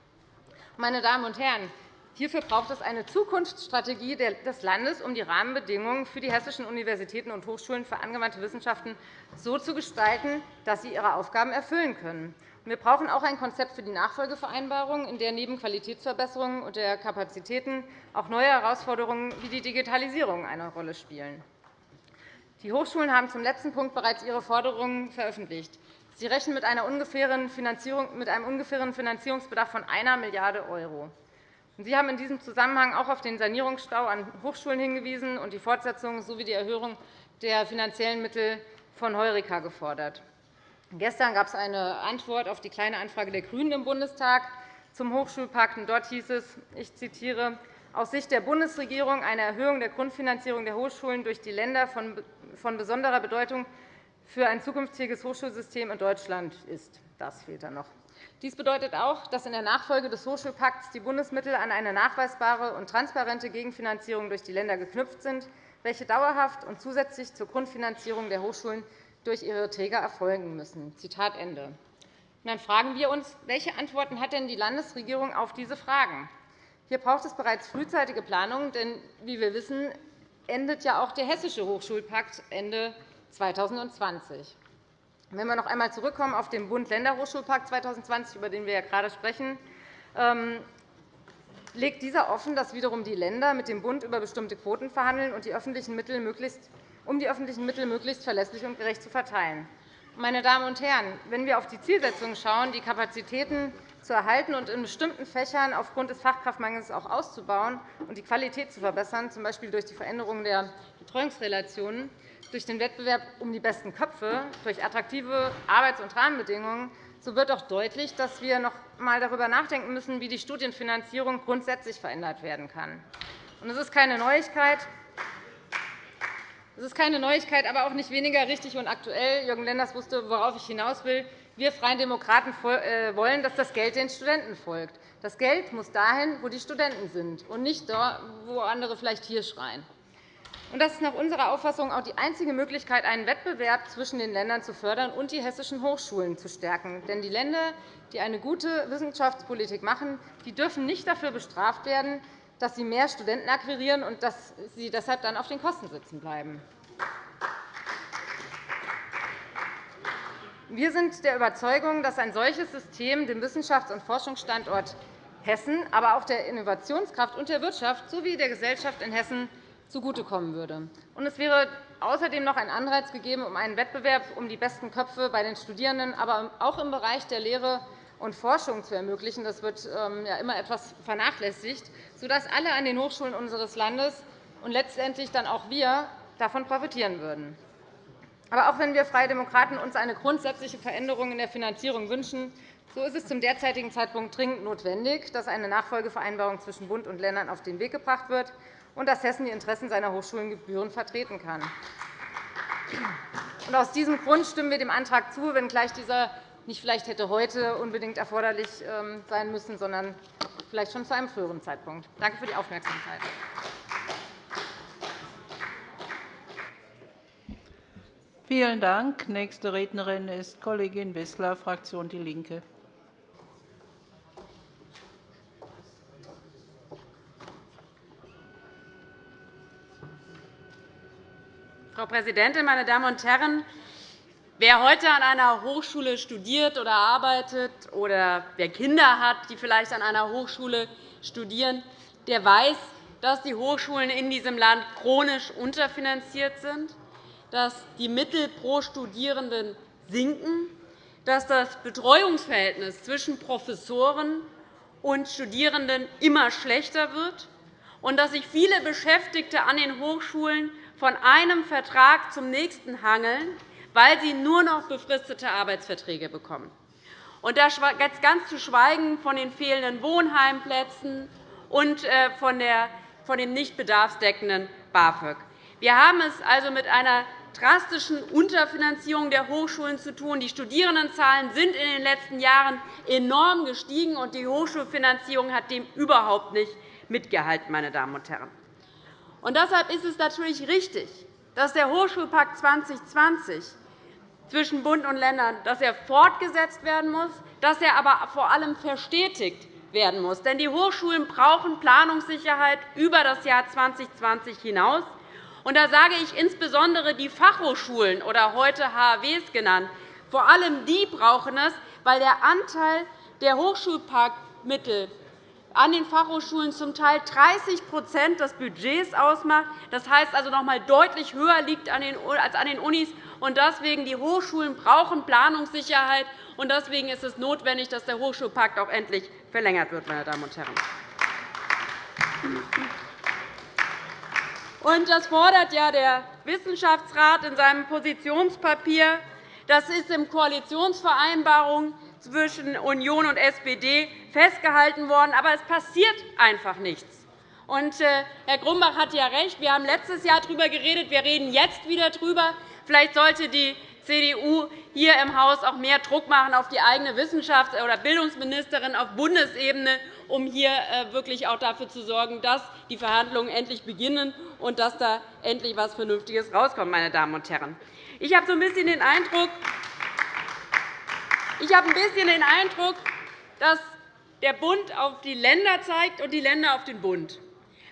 Meine Damen und Herren, Hierfür braucht es eine Zukunftsstrategie des Landes, um die Rahmenbedingungen für die hessischen Universitäten und Hochschulen für angewandte Wissenschaften so zu gestalten, dass sie ihre Aufgaben erfüllen können. Wir brauchen auch ein Konzept für die Nachfolgevereinbarung, in der neben Qualitätsverbesserungen und der Kapazitäten auch neue Herausforderungen wie die Digitalisierung eine Rolle spielen. Die Hochschulen haben zum letzten Punkt bereits ihre Forderungen veröffentlicht. Sie rechnen mit, einem ungefähren Finanzierungsbedarf von 1 Milliarde €. Sie haben in diesem Zusammenhang auch auf den Sanierungsstau an Hochschulen hingewiesen und die Fortsetzung sowie die Erhöhung der finanziellen Mittel von Heureka gefordert. Gestern gab es eine Antwort auf die Kleine Anfrage der GRÜNEN im Bundestag zum Hochschulpakt. Dort hieß es, ich zitiere, aus Sicht der Bundesregierung eine Erhöhung der Grundfinanzierung der Hochschulen durch die Länder von besonderer Bedeutung für ein zukünftiges Hochschulsystem in Deutschland ist. Das fehlt dann noch. Dies bedeutet auch, dass in der Nachfolge des Hochschulpakts die Bundesmittel an eine nachweisbare und transparente Gegenfinanzierung durch die Länder geknüpft sind, welche dauerhaft und zusätzlich zur Grundfinanzierung der Hochschulen durch ihre Träger erfolgen müssen. Zitat Ende. dann fragen wir uns, welche Antworten hat denn die Landesregierung auf diese Fragen? Hier braucht es bereits frühzeitige Planungen, denn wie wir wissen, endet ja auch der Hessische Hochschulpakt Ende 2020. Wenn wir noch einmal zurückkommen auf den Bund-Länder-Hochschulpakt 2020, über den wir ja gerade sprechen, ähm, legt dieser offen, dass wiederum die Länder mit dem Bund über bestimmte Quoten verhandeln, um die öffentlichen Mittel möglichst verlässlich und gerecht zu verteilen. Meine Damen und Herren, wenn wir auf die Zielsetzung schauen, die Kapazitäten zu erhalten und in bestimmten Fächern aufgrund des Fachkraftmangels auch auszubauen und die Qualität zu verbessern, z. B. durch die Veränderung der Betreuungsrelationen, durch den Wettbewerb um die besten Köpfe, durch attraktive Arbeits- und Rahmenbedingungen, so wird auch deutlich, dass wir noch einmal darüber nachdenken müssen, wie die Studienfinanzierung grundsätzlich verändert werden kann. Es ist keine Neuigkeit, es ist keine Neuigkeit, aber auch nicht weniger richtig und aktuell. Jürgen Lenders wusste, worauf ich hinaus will. Wir Freien Demokraten äh, wollen, dass das Geld den Studenten folgt. Das Geld muss dahin, wo die Studenten sind, und nicht dort, wo andere vielleicht hier schreien. Das ist nach unserer Auffassung auch die einzige Möglichkeit, einen Wettbewerb zwischen den Ländern zu fördern und die hessischen Hochschulen zu stärken. Denn die Länder, die eine gute Wissenschaftspolitik machen, die dürfen nicht dafür bestraft werden, dass sie mehr Studenten akquirieren und dass sie deshalb dann auf den Kosten sitzen bleiben. Wir sind der Überzeugung, dass ein solches System dem Wissenschafts- und Forschungsstandort Hessen, aber auch der Innovationskraft und der Wirtschaft sowie der Gesellschaft in Hessen zugutekommen würde. Es wäre außerdem noch ein Anreiz gegeben, um einen Wettbewerb um die besten Köpfe bei den Studierenden, aber auch im Bereich der Lehre und Forschung zu ermöglichen. Das wird ähm, immer etwas vernachlässigt, sodass alle an den Hochschulen unseres Landes und letztendlich dann auch wir davon profitieren würden. Aber auch wenn wir Freie Demokraten uns eine grundsätzliche Veränderung in der Finanzierung wünschen, so ist es zum derzeitigen Zeitpunkt dringend notwendig, dass eine Nachfolgevereinbarung zwischen Bund und Ländern auf den Weg gebracht wird und dass Hessen die Interessen seiner Hochschulen gebührend vertreten kann. Aus diesem Grund stimmen wir dem Antrag zu, wenngleich dieser nicht vielleicht hätte heute unbedingt erforderlich ähm, sein müssen, sondern vielleicht schon zu einem früheren Zeitpunkt. Danke für die Aufmerksamkeit. Vielen Dank. Nächste Rednerin ist Kollegin Wissler, Fraktion DIE LINKE. Frau Präsidentin, meine Damen und Herren! Wer heute an einer Hochschule studiert oder arbeitet oder wer Kinder hat, die vielleicht an einer Hochschule studieren, der weiß, dass die Hochschulen in diesem Land chronisch unterfinanziert sind, dass die Mittel pro Studierenden sinken, dass das Betreuungsverhältnis zwischen Professoren und Studierenden immer schlechter wird und dass sich viele Beschäftigte an den Hochschulen von einem Vertrag zum nächsten hangeln, weil sie nur noch befristete Arbeitsverträge bekommen. Und da ganz zu schweigen von den fehlenden Wohnheimplätzen und äh, von dem nicht bedarfsdeckenden BAföG. Wir haben es also mit einer drastischen Unterfinanzierung der Hochschulen zu tun. Die Studierendenzahlen sind in den letzten Jahren enorm gestiegen, und die Hochschulfinanzierung hat dem überhaupt nicht mitgehalten. Meine Damen und Herren. Und deshalb ist es natürlich richtig, dass der Hochschulpakt 2020 zwischen Bund und Ländern dass er fortgesetzt werden muss, dass er aber vor allem verstetigt werden muss. Denn die Hochschulen brauchen Planungssicherheit über das Jahr 2020 hinaus. Und da sage ich insbesondere die Fachhochschulen oder heute HAWs genannt. Vor allem die brauchen es, weil der Anteil der Hochschulparkmittel an den Fachhochschulen zum Teil 30% des Budgets ausmacht. Das heißt also noch einmal deutlich höher liegt als an den Unis. Und deswegen die Hochschulen brauchen Planungssicherheit. Und deswegen ist es notwendig, dass der Hochschulpakt auch endlich verlängert wird. Meine Damen und Herren. Und das fordert ja der Wissenschaftsrat in seinem Positionspapier. Das ist in Koalitionsvereinbarung zwischen Union und SPD festgehalten worden. Aber es passiert einfach nichts. Und, äh, Herr Grumbach hat ja recht. Wir haben letztes Jahr darüber geredet. Wir reden jetzt wieder darüber. Vielleicht sollte die CDU hier im Haus auch mehr Druck machen auf die eigene Wissenschafts- oder Bildungsministerin auf Bundesebene, um hier äh, wirklich auch dafür zu sorgen, dass die Verhandlungen endlich beginnen und dass da endlich etwas Vernünftiges herauskommt. Meine Damen und Herren. Ich habe so ein bisschen den Eindruck, ich habe ein bisschen den Eindruck, dass der Bund auf die Länder zeigt und die Länder auf den Bund.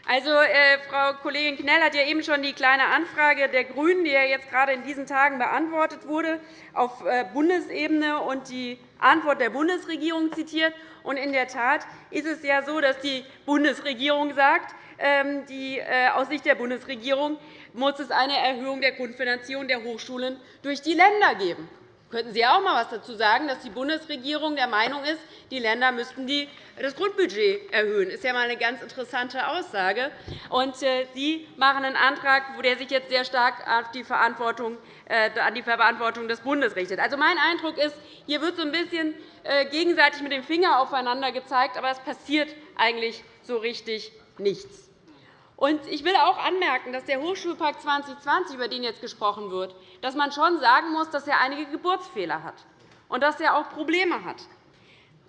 Also, äh, Frau Kollegin Knell hat ja eben schon die Kleine Anfrage der GRÜNEN, die ja jetzt gerade in diesen Tagen beantwortet wurde, auf äh, Bundesebene und die Antwort der Bundesregierung zitiert. Und in der Tat ist es ja so, dass die Bundesregierung sagt, ähm, die, äh, aus Sicht der Bundesregierung muss es eine Erhöhung der Grundfinanzierung der Hochschulen durch die Länder geben. Könnten Sie auch einmal etwas dazu sagen, dass die Bundesregierung der Meinung ist, die Länder müssten das Grundbudget erhöhen? Das ist ja einmal eine ganz interessante Aussage. Und äh, Sie machen einen Antrag, der sich jetzt sehr stark äh, an die Verantwortung des Bundes richtet. Also, mein Eindruck ist, hier wird so ein bisschen äh, gegenseitig mit dem Finger aufeinander gezeigt, aber es passiert eigentlich so richtig nichts. Ich will auch anmerken, dass der Hochschulpakt 2020, über den jetzt gesprochen wird, dass man schon sagen muss, dass er einige Geburtsfehler hat und dass er auch Probleme hat.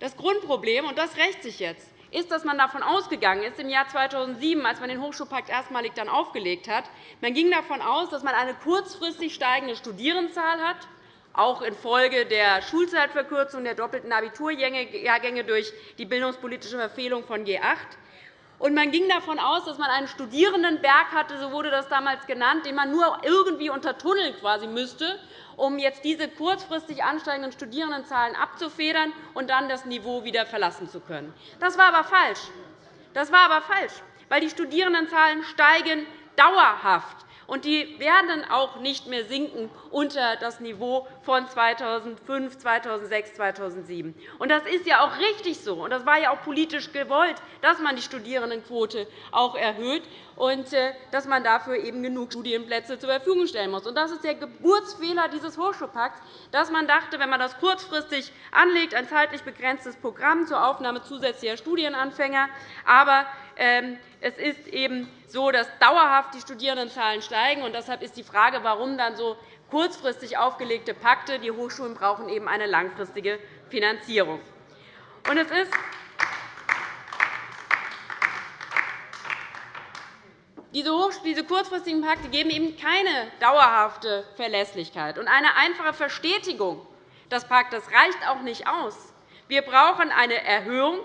Das Grundproblem, und das rächt sich jetzt, ist, dass man davon ausgegangen ist, im Jahr 2007, als man den Hochschulpakt erstmalig dann aufgelegt hat, man ging davon aus, dass man eine kurzfristig steigende Studierendenzahl hat, auch infolge der Schulzeitverkürzung der doppelten Abiturjahrgänge durch die bildungspolitische Verfehlung von G8 und man ging davon aus, dass man einen Studierendenberg hatte, so wurde das damals genannt, den man nur irgendwie untertunneln quasi müsste, um jetzt diese kurzfristig ansteigenden Studierendenzahlen abzufedern und dann das Niveau wieder verlassen zu können. Das war aber falsch. Das war aber falsch, weil die Studierendenzahlen steigen dauerhaft und die werden auch nicht mehr sinken unter das Niveau von 2005, 2006, 2007. Und das ist ja auch richtig so, und das war ja auch politisch gewollt, dass man die Studierendenquote auch erhöht und äh, dass man dafür eben genug Studienplätze zur Verfügung stellen muss. Und das ist der Geburtsfehler dieses Hochschulpakts, dass man dachte, wenn man das kurzfristig anlegt, ein zeitlich begrenztes Programm zur Aufnahme zusätzlicher Studienanfänger, aber es ist eben so, dass dauerhaft die Studierendenzahlen steigen. Und deshalb ist die Frage, warum dann so kurzfristig aufgelegte Pakte. Die Hochschulen brauchen eben eine langfristige Finanzierung. Und es ist diese kurzfristigen Pakte geben eben keine dauerhafte Verlässlichkeit. Und eine einfache Verstetigung des Paktes reicht auch nicht aus. Wir brauchen eine Erhöhung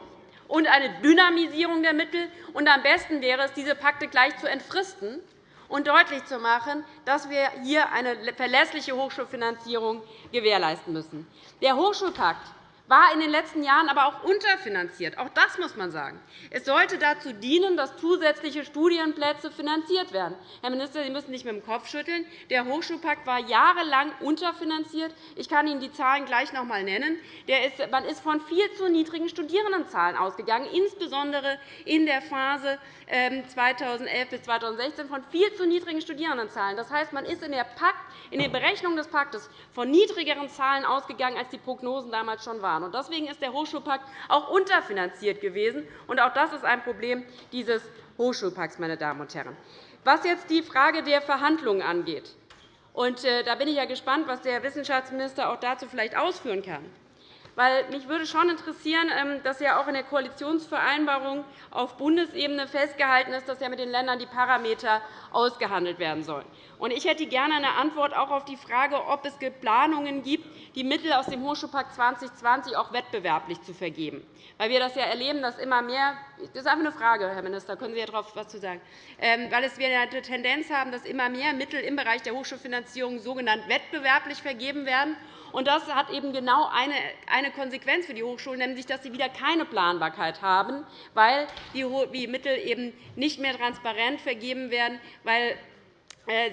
und eine Dynamisierung der Mittel. Und am besten wäre es, diese Pakte gleich zu entfristen und deutlich zu machen, dass wir hier eine verlässliche Hochschulfinanzierung gewährleisten müssen. Der Hochschulpakt war in den letzten Jahren aber auch unterfinanziert. Auch das muss man sagen. Es sollte dazu dienen, dass zusätzliche Studienplätze finanziert werden. Herr Minister, Sie müssen nicht mit dem Kopf schütteln. Der Hochschulpakt war jahrelang unterfinanziert. Ich kann Ihnen die Zahlen gleich noch einmal nennen. Man ist von viel zu niedrigen Studierendenzahlen ausgegangen, insbesondere in der Phase 2011 ähm, bis 2016 von viel zu niedrigen Studierendenzahlen. Das heißt, man ist in der, Pakt, in der Berechnung des Paktes von niedrigeren Zahlen ausgegangen, als die Prognosen damals schon waren. Deswegen ist der Hochschulpakt auch unterfinanziert gewesen. auch das ist ein Problem dieses Hochschulpakts. Meine Damen und Herren. Was jetzt die Frage der Verhandlungen angeht, und äh, da bin ich ja gespannt, was der Wissenschaftsminister auch dazu vielleicht ausführen kann. Weil mich würde schon interessieren, ähm, dass ja auch in der Koalitionsvereinbarung auf Bundesebene festgehalten ist, dass ja mit den Ländern die Parameter ausgehandelt werden sollen. Ich hätte gerne eine Antwort auch auf die Frage, ob es Planungen gibt, die Mittel aus dem Hochschulpakt 2020 auch wettbewerblich zu vergeben. Weil wir das ja erleben, dass immer mehr das ist einfach eine Frage, Herr Minister, können Sie darauf etwas zu sagen, ähm, weil wir eine Tendenz haben, dass immer mehr Mittel im Bereich der Hochschulfinanzierung sogenannt wettbewerblich vergeben werden und das hat eben genau eine Konsequenz für die Hochschulen, nämlich dass sie wieder keine Planbarkeit haben, weil die Mittel eben nicht mehr transparent vergeben werden, weil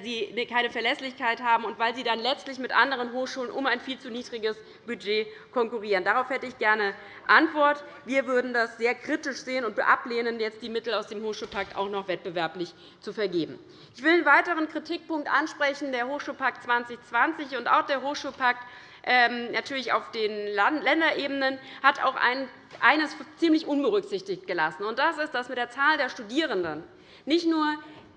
sie keine Verlässlichkeit haben und weil sie dann letztlich mit anderen Hochschulen um ein viel zu niedriges Budget konkurrieren. Darauf hätte ich gerne Antwort. Wir würden das sehr kritisch sehen und ablehnen, jetzt die Mittel aus dem Hochschulpakt auch noch wettbewerblich zu vergeben. Ich will einen weiteren Kritikpunkt ansprechen, der Hochschulpakt 2020 und auch der Hochschulpakt ähm, natürlich auf den Länderebenen, hat auch eines ziemlich unberücksichtigt gelassen. Das ist, dass mit der Zahl der Studierenden nicht nur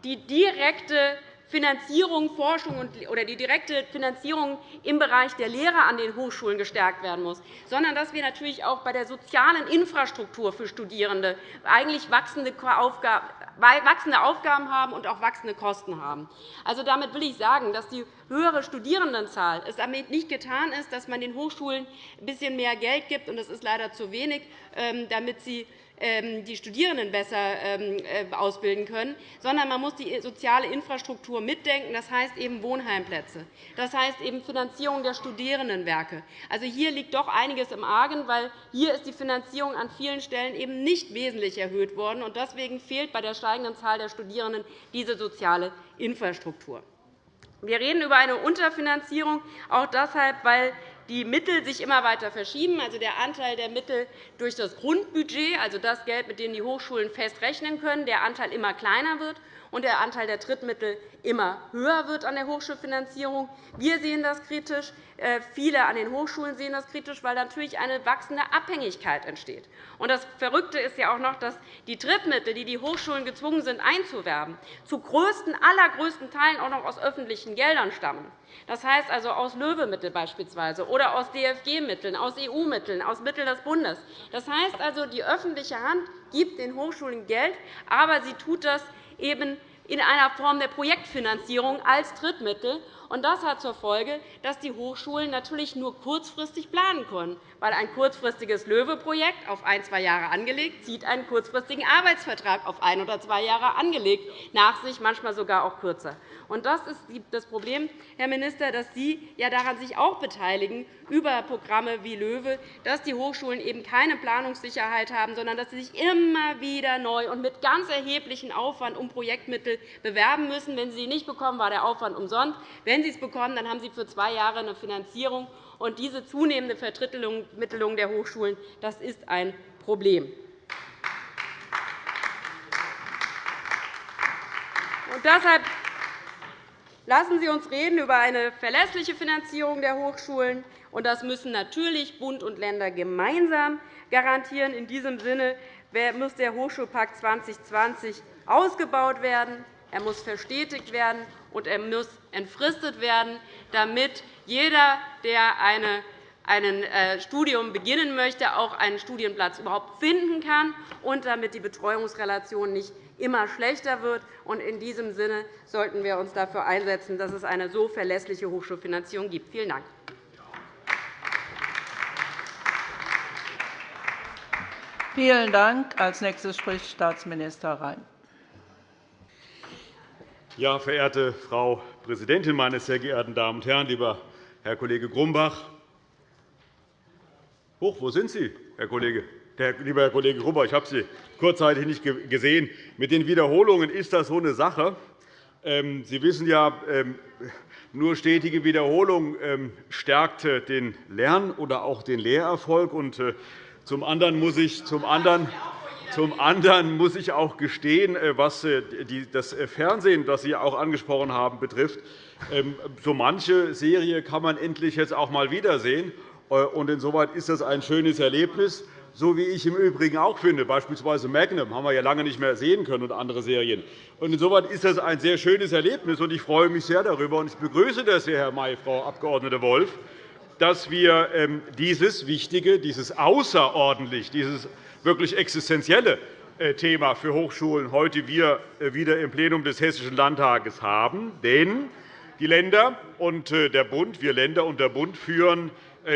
die direkte Finanzierung, Forschung oder die direkte Finanzierung im Bereich der Lehre an den Hochschulen gestärkt werden muss, sondern dass wir natürlich auch bei der sozialen Infrastruktur für Studierende eigentlich wachsende Aufgaben haben und auch wachsende Kosten haben. Also, damit will ich sagen, dass die höhere Studierendenzahl es damit nicht getan ist, dass man den Hochschulen ein bisschen mehr Geld gibt, und das ist leider zu wenig, ähm, damit sie die Studierenden besser ähm, äh, ausbilden können, sondern man muss die soziale Infrastruktur mitdenken. Das heißt eben Wohnheimplätze. Das heißt eben Finanzierung der Studierendenwerke. Also hier liegt doch einiges im Argen, weil hier ist die Finanzierung an vielen Stellen eben nicht wesentlich erhöht worden. Deswegen fehlt bei der steigenden Zahl der Studierenden diese soziale Infrastruktur. Wir reden über eine Unterfinanzierung, auch deshalb, weil die Mittel sich immer weiter verschieben, also der Anteil der Mittel durch das Grundbudget, also das Geld, mit dem die Hochschulen fest rechnen können, der Anteil immer kleiner wird und der Anteil der Drittmittel immer höher wird an der Hochschulfinanzierung. Wir sehen das kritisch. Äh, viele an den Hochschulen sehen das kritisch, weil natürlich eine wachsende Abhängigkeit entsteht. Das Verrückte ist ja auch noch, dass die Drittmittel, die die Hochschulen gezwungen sind einzuwerben, zu größten, allergrößten Teilen auch noch aus öffentlichen Geldern stammen. Das heißt also aus Löwe-Mitteln beispielsweise oder aus DFG-Mitteln, aus EU-Mitteln, aus Mitteln des Bundes. Das heißt also, die öffentliche Hand gibt den Hochschulen Geld, aber sie tut das eben in einer Form der Projektfinanzierung als Drittmittel. Das hat zur Folge, dass die Hochschulen natürlich nur kurzfristig planen können, weil ein kurzfristiges LOEWE-Projekt auf ein, zwei Jahre angelegt zieht einen kurzfristigen Arbeitsvertrag auf ein oder zwei Jahre angelegt nach sich, manchmal sogar auch kürzer. Das ist das Problem, Herr Minister, dass Sie ja daran sich auch beteiligen über Programme wie LOEWE, dass die Hochschulen eben keine Planungssicherheit haben, sondern dass sie sich immer wieder neu und mit ganz erheblichem Aufwand um Projektmittel bewerben müssen. Wenn sie sie nicht bekommen, war der Aufwand umsonst. Wenn sie es bekommen, dann haben sie für zwei Jahre eine Finanzierung. Und diese zunehmende Verdrittelung der Hochschulen das ist ein Problem. Und deshalb Lassen Sie uns reden über eine verlässliche Finanzierung der Hochschulen. Und das müssen natürlich Bund und Länder gemeinsam garantieren. In diesem Sinne muss der Hochschulpakt 2020 ausgebaut werden. Er muss verstetigt werden, und er muss entfristet werden, damit jeder, der ein äh, Studium beginnen möchte, auch einen Studienplatz überhaupt finden kann und damit die Betreuungsrelation nicht immer schlechter wird. In diesem Sinne sollten wir uns dafür einsetzen, dass es eine so verlässliche Hochschulfinanzierung gibt. Vielen Dank. Vielen Dank. Als nächstes spricht Staatsminister Rhein. Ja, verehrte Frau Präsidentin, meine sehr geehrten Damen und Herren! Lieber Herr Kollege Grumbach, Hoch, wo sind Sie, Herr Kollege? Der, lieber Herr Kollege Grubber, ich habe Sie kurzzeitig nicht gesehen. Mit den Wiederholungen ist das so eine Sache. Ähm, Sie wissen ja, ähm, nur stetige Wiederholung ähm, stärkt den Lern- oder auch den Lehrerfolg. Äh, zum anderen muss ich, zum anderen, zum anderen muss ich auch gestehen, äh, was äh, das Fernsehen, das Sie auch angesprochen haben, betrifft. So manche Serie kann man endlich jetzt auch einmal wiedersehen. Insoweit ist das ein schönes Erlebnis so wie ich im Übrigen auch finde. Beispielsweise Magnum haben wir ja lange nicht mehr sehen können und andere Serien. Insoweit ist das ein sehr schönes Erlebnis, und ich freue mich sehr darüber. Ich begrüße das sehr, Herr May, Frau Abg. Wolf, dass wir ähm, dieses wichtige, dieses außerordentlich, dieses wirklich existenzielle äh, Thema für Hochschulen heute äh, wieder im Plenum des Hessischen Landtages haben. Denn die Länder und äh, der Bund, wir Länder und der Bund führen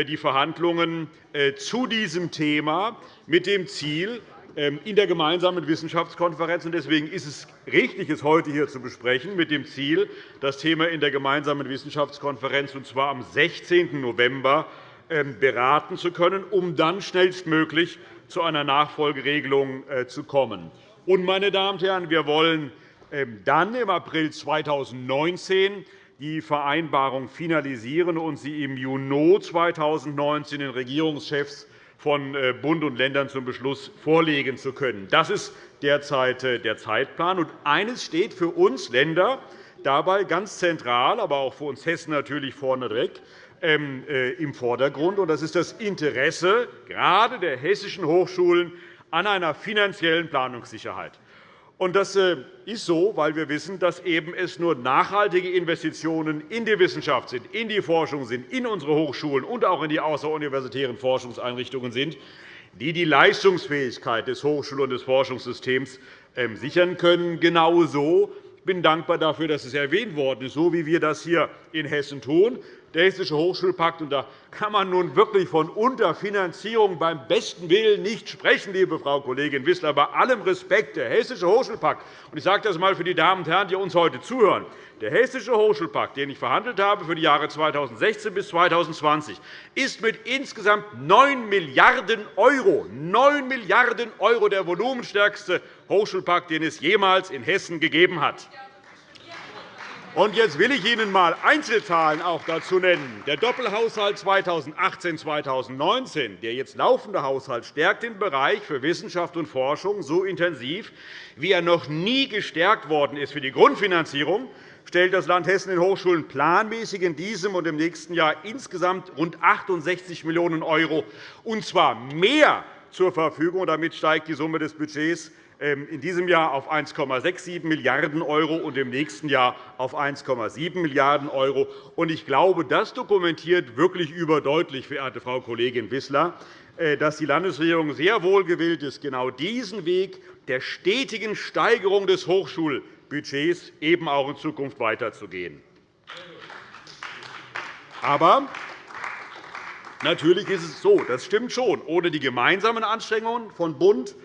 die Verhandlungen zu diesem Thema mit dem Ziel, ähm, in der gemeinsamen Wissenschaftskonferenz. Deswegen ist es richtig, es heute hier zu besprechen, mit dem Ziel, das Thema in der gemeinsamen Wissenschaftskonferenz, und zwar am 16. November, beraten zu können, um dann schnellstmöglich zu einer Nachfolgeregelung äh, zu kommen. Und, meine Damen und Herren, wir wollen ähm, dann im April 2019 die Vereinbarung finalisieren und sie im Juni 2019 den Regierungschefs von äh, Bund und Ländern zum Beschluss vorlegen zu können. Das ist derzeit äh, der Zeitplan. Und eines steht für uns Länder dabei ganz zentral, aber auch für uns Hessen natürlich vorneweg ähm, im Vordergrund. Das ist das Interesse gerade der hessischen Hochschulen an einer finanziellen Planungssicherheit. Das äh, ist so, weil wir wissen, dass es nur nachhaltige Investitionen in die Wissenschaft sind, in die Forschung sind, in unsere Hochschulen und auch in die außeruniversitären Forschungseinrichtungen sind, die die Leistungsfähigkeit des Hochschul- und des Forschungssystems ähm, sichern können. Genauso ich bin dankbar dafür, dass es erwähnt worden ist, so wie wir das hier in Hessen tun der Hessische Hochschulpakt. Und da kann man nun wirklich von Unterfinanzierung beim besten Willen nicht sprechen, liebe Frau Kollegin Wissler, bei allem Respekt. Der Hessische Hochschulpakt, und ich sage das einmal für die Damen und Herren, die uns heute zuhören, der Hessische Hochschulpakt, den ich verhandelt habe für die Jahre 2016 bis 2020, ist mit insgesamt 9 Milliarden €, 9 Milliarden € der volumenstärkste Hochschulpakt, den es jemals in Hessen gegeben hat. Und jetzt will ich Ihnen einmal Einzelzahlen auch dazu nennen. Der Doppelhaushalt 2018-2019, der jetzt laufende Haushalt, stärkt den Bereich für Wissenschaft und Forschung so intensiv, wie er noch nie gestärkt worden ist. Für die Grundfinanzierung stellt das Land Hessen den Hochschulen planmäßig in diesem und im nächsten Jahr insgesamt rund 68 Millionen €, und zwar mehr zur Verfügung. Damit steigt die Summe des Budgets in diesem Jahr auf 1,67 Milliarden € und im nächsten Jahr auf 1,7 Milliarden €. Ich glaube, das dokumentiert wirklich überdeutlich, verehrte Frau Kollegin Wissler, äh, dass die Landesregierung sehr wohl gewillt ist, genau diesen Weg der stetigen Steigerung des Hochschulbudgets eben auch in Zukunft weiterzugehen. Aber natürlich ist es so, das stimmt schon, ohne die gemeinsamen Anstrengungen von Bund, ähm,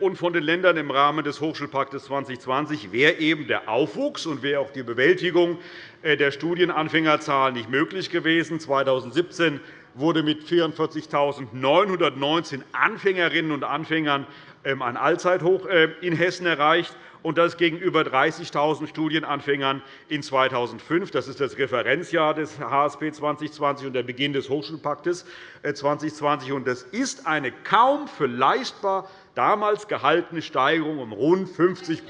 und von den Ländern im Rahmen des Hochschulpakts 2020 wäre eben der Aufwuchs und wäre auch die Bewältigung äh, der Studienanfängerzahl nicht möglich gewesen. 2017 wurde mit 44.919 Anfängerinnen und Anfängern ähm, ein Allzeithoch äh, in Hessen erreicht und das gegenüber 30.000 Studienanfängern in 2005. Das ist das Referenzjahr des HSP 2020 und der Beginn des Hochschulpaktes 2020. Äh, das ist eine kaum für leistbar damals gehaltene Steigerung um rund 50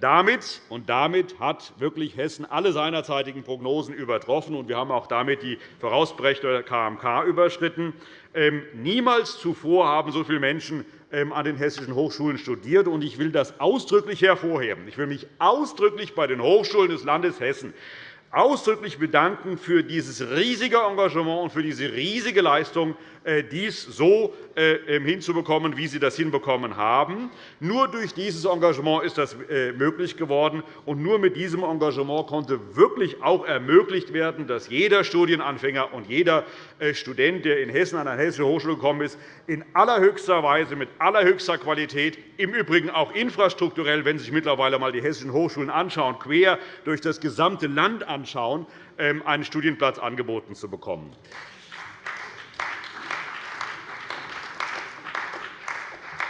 damit, und damit hat wirklich Hessen alle seinerzeitigen Prognosen übertroffen. wir haben auch damit die vorausberechtigte KMK überschritten. Ähm, niemals zuvor haben so viele Menschen ähm, an den hessischen Hochschulen studiert. ich will das ausdrücklich hervorheben. Ich will mich ausdrücklich bei den Hochschulen des Landes Hessen ausdrücklich bedanken für dieses riesige Engagement und für diese riesige Leistung, äh, dies so äh, ähm, hinzubekommen, wie Sie das hinbekommen haben. Nur durch dieses Engagement ist das äh, möglich geworden. und Nur mit diesem Engagement konnte wirklich auch ermöglicht werden, dass jeder Studienanfänger und jeder Student, der in Hessen an eine hessische Hochschule gekommen ist, in allerhöchster Weise, mit allerhöchster Qualität, im Übrigen auch infrastrukturell, wenn Sie sich mittlerweile einmal die hessischen Hochschulen anschauen, quer durch das gesamte Land anschauen, anschauen, ähm, einen Studienplatz angeboten zu bekommen.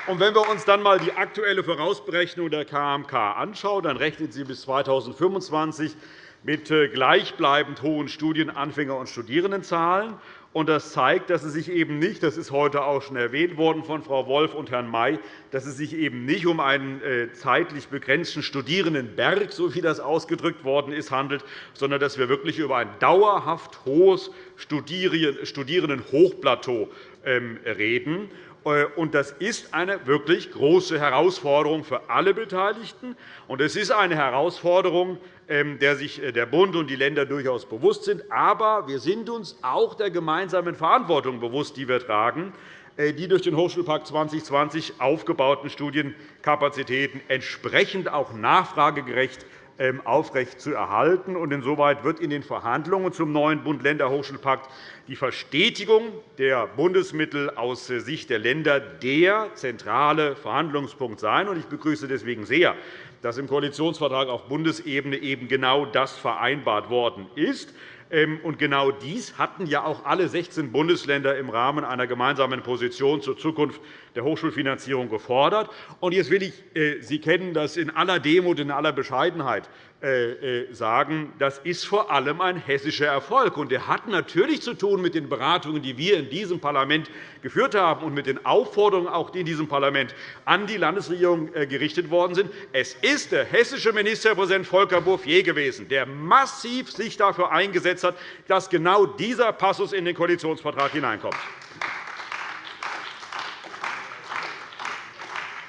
Und wenn wir uns dann einmal die aktuelle Vorausberechnung der KMK anschauen, dann rechnet sie bis 2025 mit äh, gleichbleibend hohen Studienanfänger- und Studierendenzahlen. Das zeigt, dass es sich eben nicht, das ist heute auch schon erwähnt worden von Frau Wolf und Herrn May, dass es sich eben nicht um einen äh, zeitlich begrenzten Studierendenberg, so wie das ausgedrückt worden ist, handelt, sondern dass wir wirklich über ein dauerhaft hohes Studierendenhochplateau ähm, reden. Äh, das ist eine wirklich große Herausforderung für alle Beteiligten. es ist eine Herausforderung, ähm, der sich äh, der Bund und die Länder durchaus bewusst sind. Aber wir sind uns auch der gemeinsamen Verantwortung bewusst, die wir tragen, äh, die durch den Hochschulpakt 2020 aufgebauten Studienkapazitäten entsprechend auch nachfragegerecht aufrecht zu erhalten. Insoweit wird in den Verhandlungen zum neuen Bund-Länder-Hochschulpakt die Verstetigung der Bundesmittel aus Sicht der Länder der zentrale Verhandlungspunkt sein. Ich begrüße deswegen sehr, dass im Koalitionsvertrag auf Bundesebene eben genau das vereinbart worden ist. Ähm, und genau dies hatten ja auch alle 16 Bundesländer im Rahmen einer gemeinsamen Position zur Zukunft der Hochschulfinanzierung gefordert. Und jetzt will ich äh, Sie kennen das in aller Demut, in aller Bescheidenheit äh, äh, sagen, das ist vor allem ein hessischer Erfolg. Und der hat natürlich zu tun mit den Beratungen, die wir in diesem Parlament geführt haben, und mit den Aufforderungen, auch die in diesem Parlament an die Landesregierung gerichtet worden sind. Es ist der hessische Ministerpräsident Volker Bouffier gewesen, der massiv sich dafür eingesetzt hat, dass genau dieser Passus in den Koalitionsvertrag hineinkommt.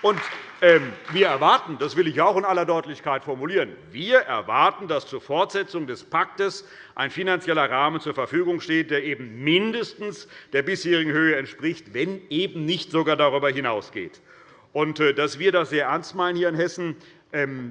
Und ähm, wir erwarten, das will ich auch in aller Deutlichkeit formulieren, wir erwarten, dass zur Fortsetzung des Paktes ein finanzieller Rahmen zur Verfügung steht, der eben mindestens der bisherigen Höhe entspricht, wenn eben nicht sogar darüber hinausgeht. Und, äh, dass wir das sehr ernst meinen hier in Hessen,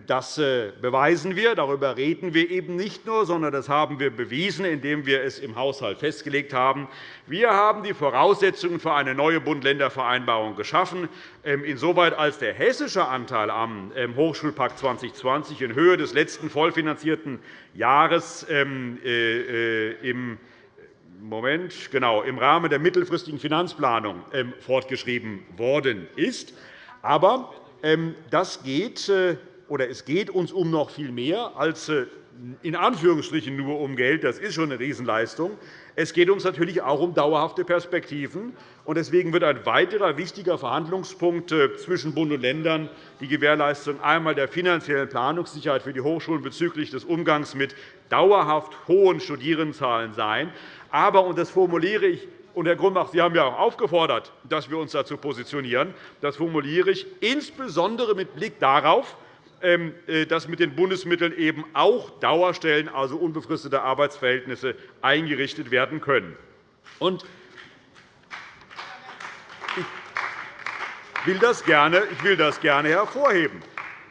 das äh, beweisen wir. Darüber reden wir eben nicht nur, sondern das haben wir bewiesen, indem wir es im Haushalt festgelegt haben. Wir haben die Voraussetzungen für eine neue Bund-Länder-Vereinbarung geschaffen, ähm, insoweit als der hessische Anteil am ähm, Hochschulpakt 2020 in Höhe des letzten vollfinanzierten Jahres äh, äh, im Moment, genau, im Rahmen der mittelfristigen Finanzplanung fortgeschrieben worden ist. Aber ähm, das geht, oder es geht uns um noch viel mehr als äh, in Anführungsstrichen nur um Geld. Das ist schon eine Riesenleistung. Es geht uns natürlich auch um dauerhafte Perspektiven. Deswegen wird ein weiterer wichtiger Verhandlungspunkt äh, zwischen Bund und Ländern die Gewährleistung einmal der finanziellen Planungssicherheit für die Hochschulen bezüglich des Umgangs mit dauerhaft hohen Studierendenzahlen sein. Aber, und das formuliere ich und, Herr Grumbach, Sie haben ja auch aufgefordert, dass wir uns dazu positionieren. Das formuliere ich insbesondere mit Blick darauf, dass mit den Bundesmitteln eben auch Dauerstellen, also unbefristete Arbeitsverhältnisse, eingerichtet werden können. Ich will das gerne, ich will das gerne hervorheben.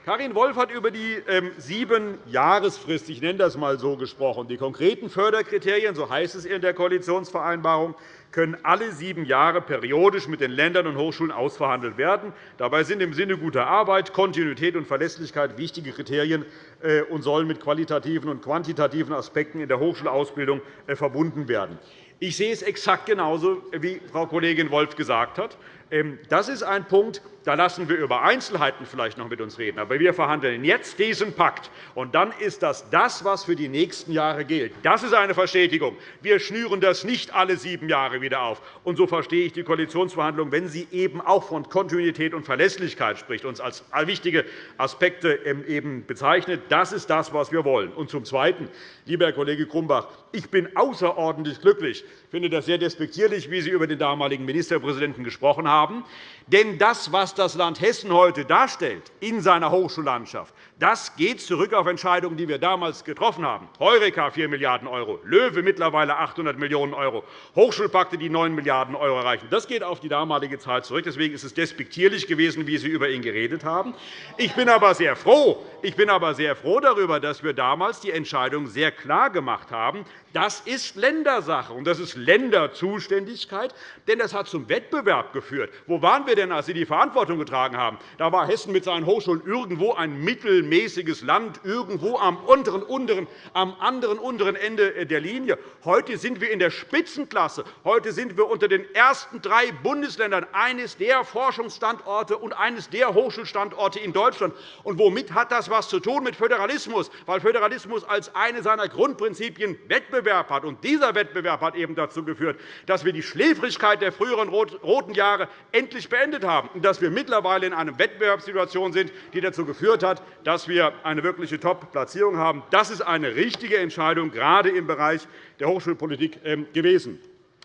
Karin Wolf hat über die ähm, sieben Jahresfrist, ich nenne das einmal so, gesprochen. Die konkreten Förderkriterien, so heißt es in der Koalitionsvereinbarung, können alle sieben Jahre periodisch mit den Ländern und Hochschulen ausverhandelt werden. Dabei sind im Sinne guter Arbeit Kontinuität und Verlässlichkeit wichtige Kriterien äh, und sollen mit qualitativen und quantitativen Aspekten in der Hochschulausbildung äh, verbunden werden. Ich sehe es exakt genauso, wie Frau Kollegin Wolf gesagt hat. Ähm, das ist ein Punkt, da lassen wir über Einzelheiten vielleicht noch mit uns reden. Aber wir verhandeln jetzt diesen Pakt. Und dann ist das das, was für die nächsten Jahre gilt. Das ist eine Verstetigung. Wir schnüren das nicht alle sieben Jahre wieder auf. Und so verstehe ich die Koalitionsverhandlungen, wenn sie eben auch von Kontinuität und Verlässlichkeit spricht, uns als wichtige Aspekte ähm, eben bezeichnet. Das ist das, was wir wollen. Und zum Zweiten, lieber Herr Kollege Grumbach, ich bin außerordentlich glücklich. Ich finde das sehr despektierlich, wie Sie über den damaligen Ministerpräsidenten gesprochen haben. Denn das, was das Land Hessen heute darstellt in seiner Hochschullandschaft, das geht zurück auf Entscheidungen, die wir damals getroffen haben. Heureka 4 Milliarden €, Löwe mittlerweile 800 Millionen €, Hochschulpakte, die 9 Milliarden € erreichen. Das geht auf die damalige Zeit zurück. Deswegen ist es despektierlich gewesen, wie Sie über ihn geredet haben. Ich bin aber sehr froh, ich bin aber sehr froh darüber, dass wir damals die Entscheidung sehr klar gemacht haben, das ist Ländersache, und das ist Länderzuständigkeit, denn das hat zum Wettbewerb geführt. Wo waren wir denn, als Sie die Verantwortung getragen haben? Da war Hessen mit seinen Hochschulen irgendwo ein mittelmäßiges Land, irgendwo am, unteren, unteren, am anderen unteren Ende der Linie. Heute sind wir in der Spitzenklasse. Heute sind wir unter den ersten drei Bundesländern eines der Forschungsstandorte und eines der Hochschulstandorte in Deutschland. Und womit hat das etwas zu tun mit Föderalismus? Weil Föderalismus als eine seiner Grundprinzipien Wettbewerb hat. Und dieser Wettbewerb hat eben dazu geführt, dass wir die Schläfrigkeit der früheren roten Jahre endlich beendet haben und dass wir mittlerweile in einer Wettbewerbssituation sind, die dazu geführt hat, dass wir eine wirkliche Top-Platzierung haben. Das ist eine richtige Entscheidung, gerade im Bereich der Hochschulpolitik ähm, gewesen.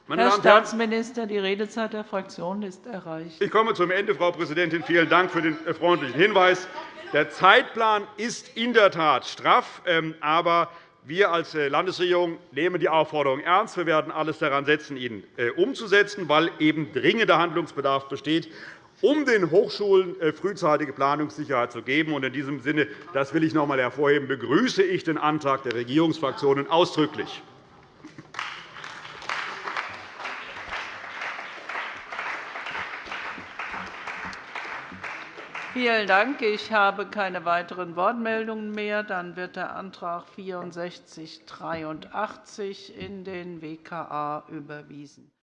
Meine Herr Staatsminister, die Redezeit der Fraktion ist erreicht. Ich komme zum Ende, Frau Präsidentin. Vielen Dank für den äh, freundlichen Hinweis. Der Zeitplan ist in der Tat straff, ähm, aber wir als äh, Landesregierung nehmen die Aufforderung ernst. Wir werden alles daran setzen, ihn äh, umzusetzen, weil eben dringender Handlungsbedarf besteht, um den Hochschulen äh, frühzeitige Planungssicherheit zu geben. In diesem Sinne, das will ich noch einmal hervorheben, begrüße ich den Antrag der Regierungsfraktionen ausdrücklich. Vielen Dank. Ich habe keine weiteren Wortmeldungen mehr. Dann wird der Antrag 6483 in den WKA überwiesen.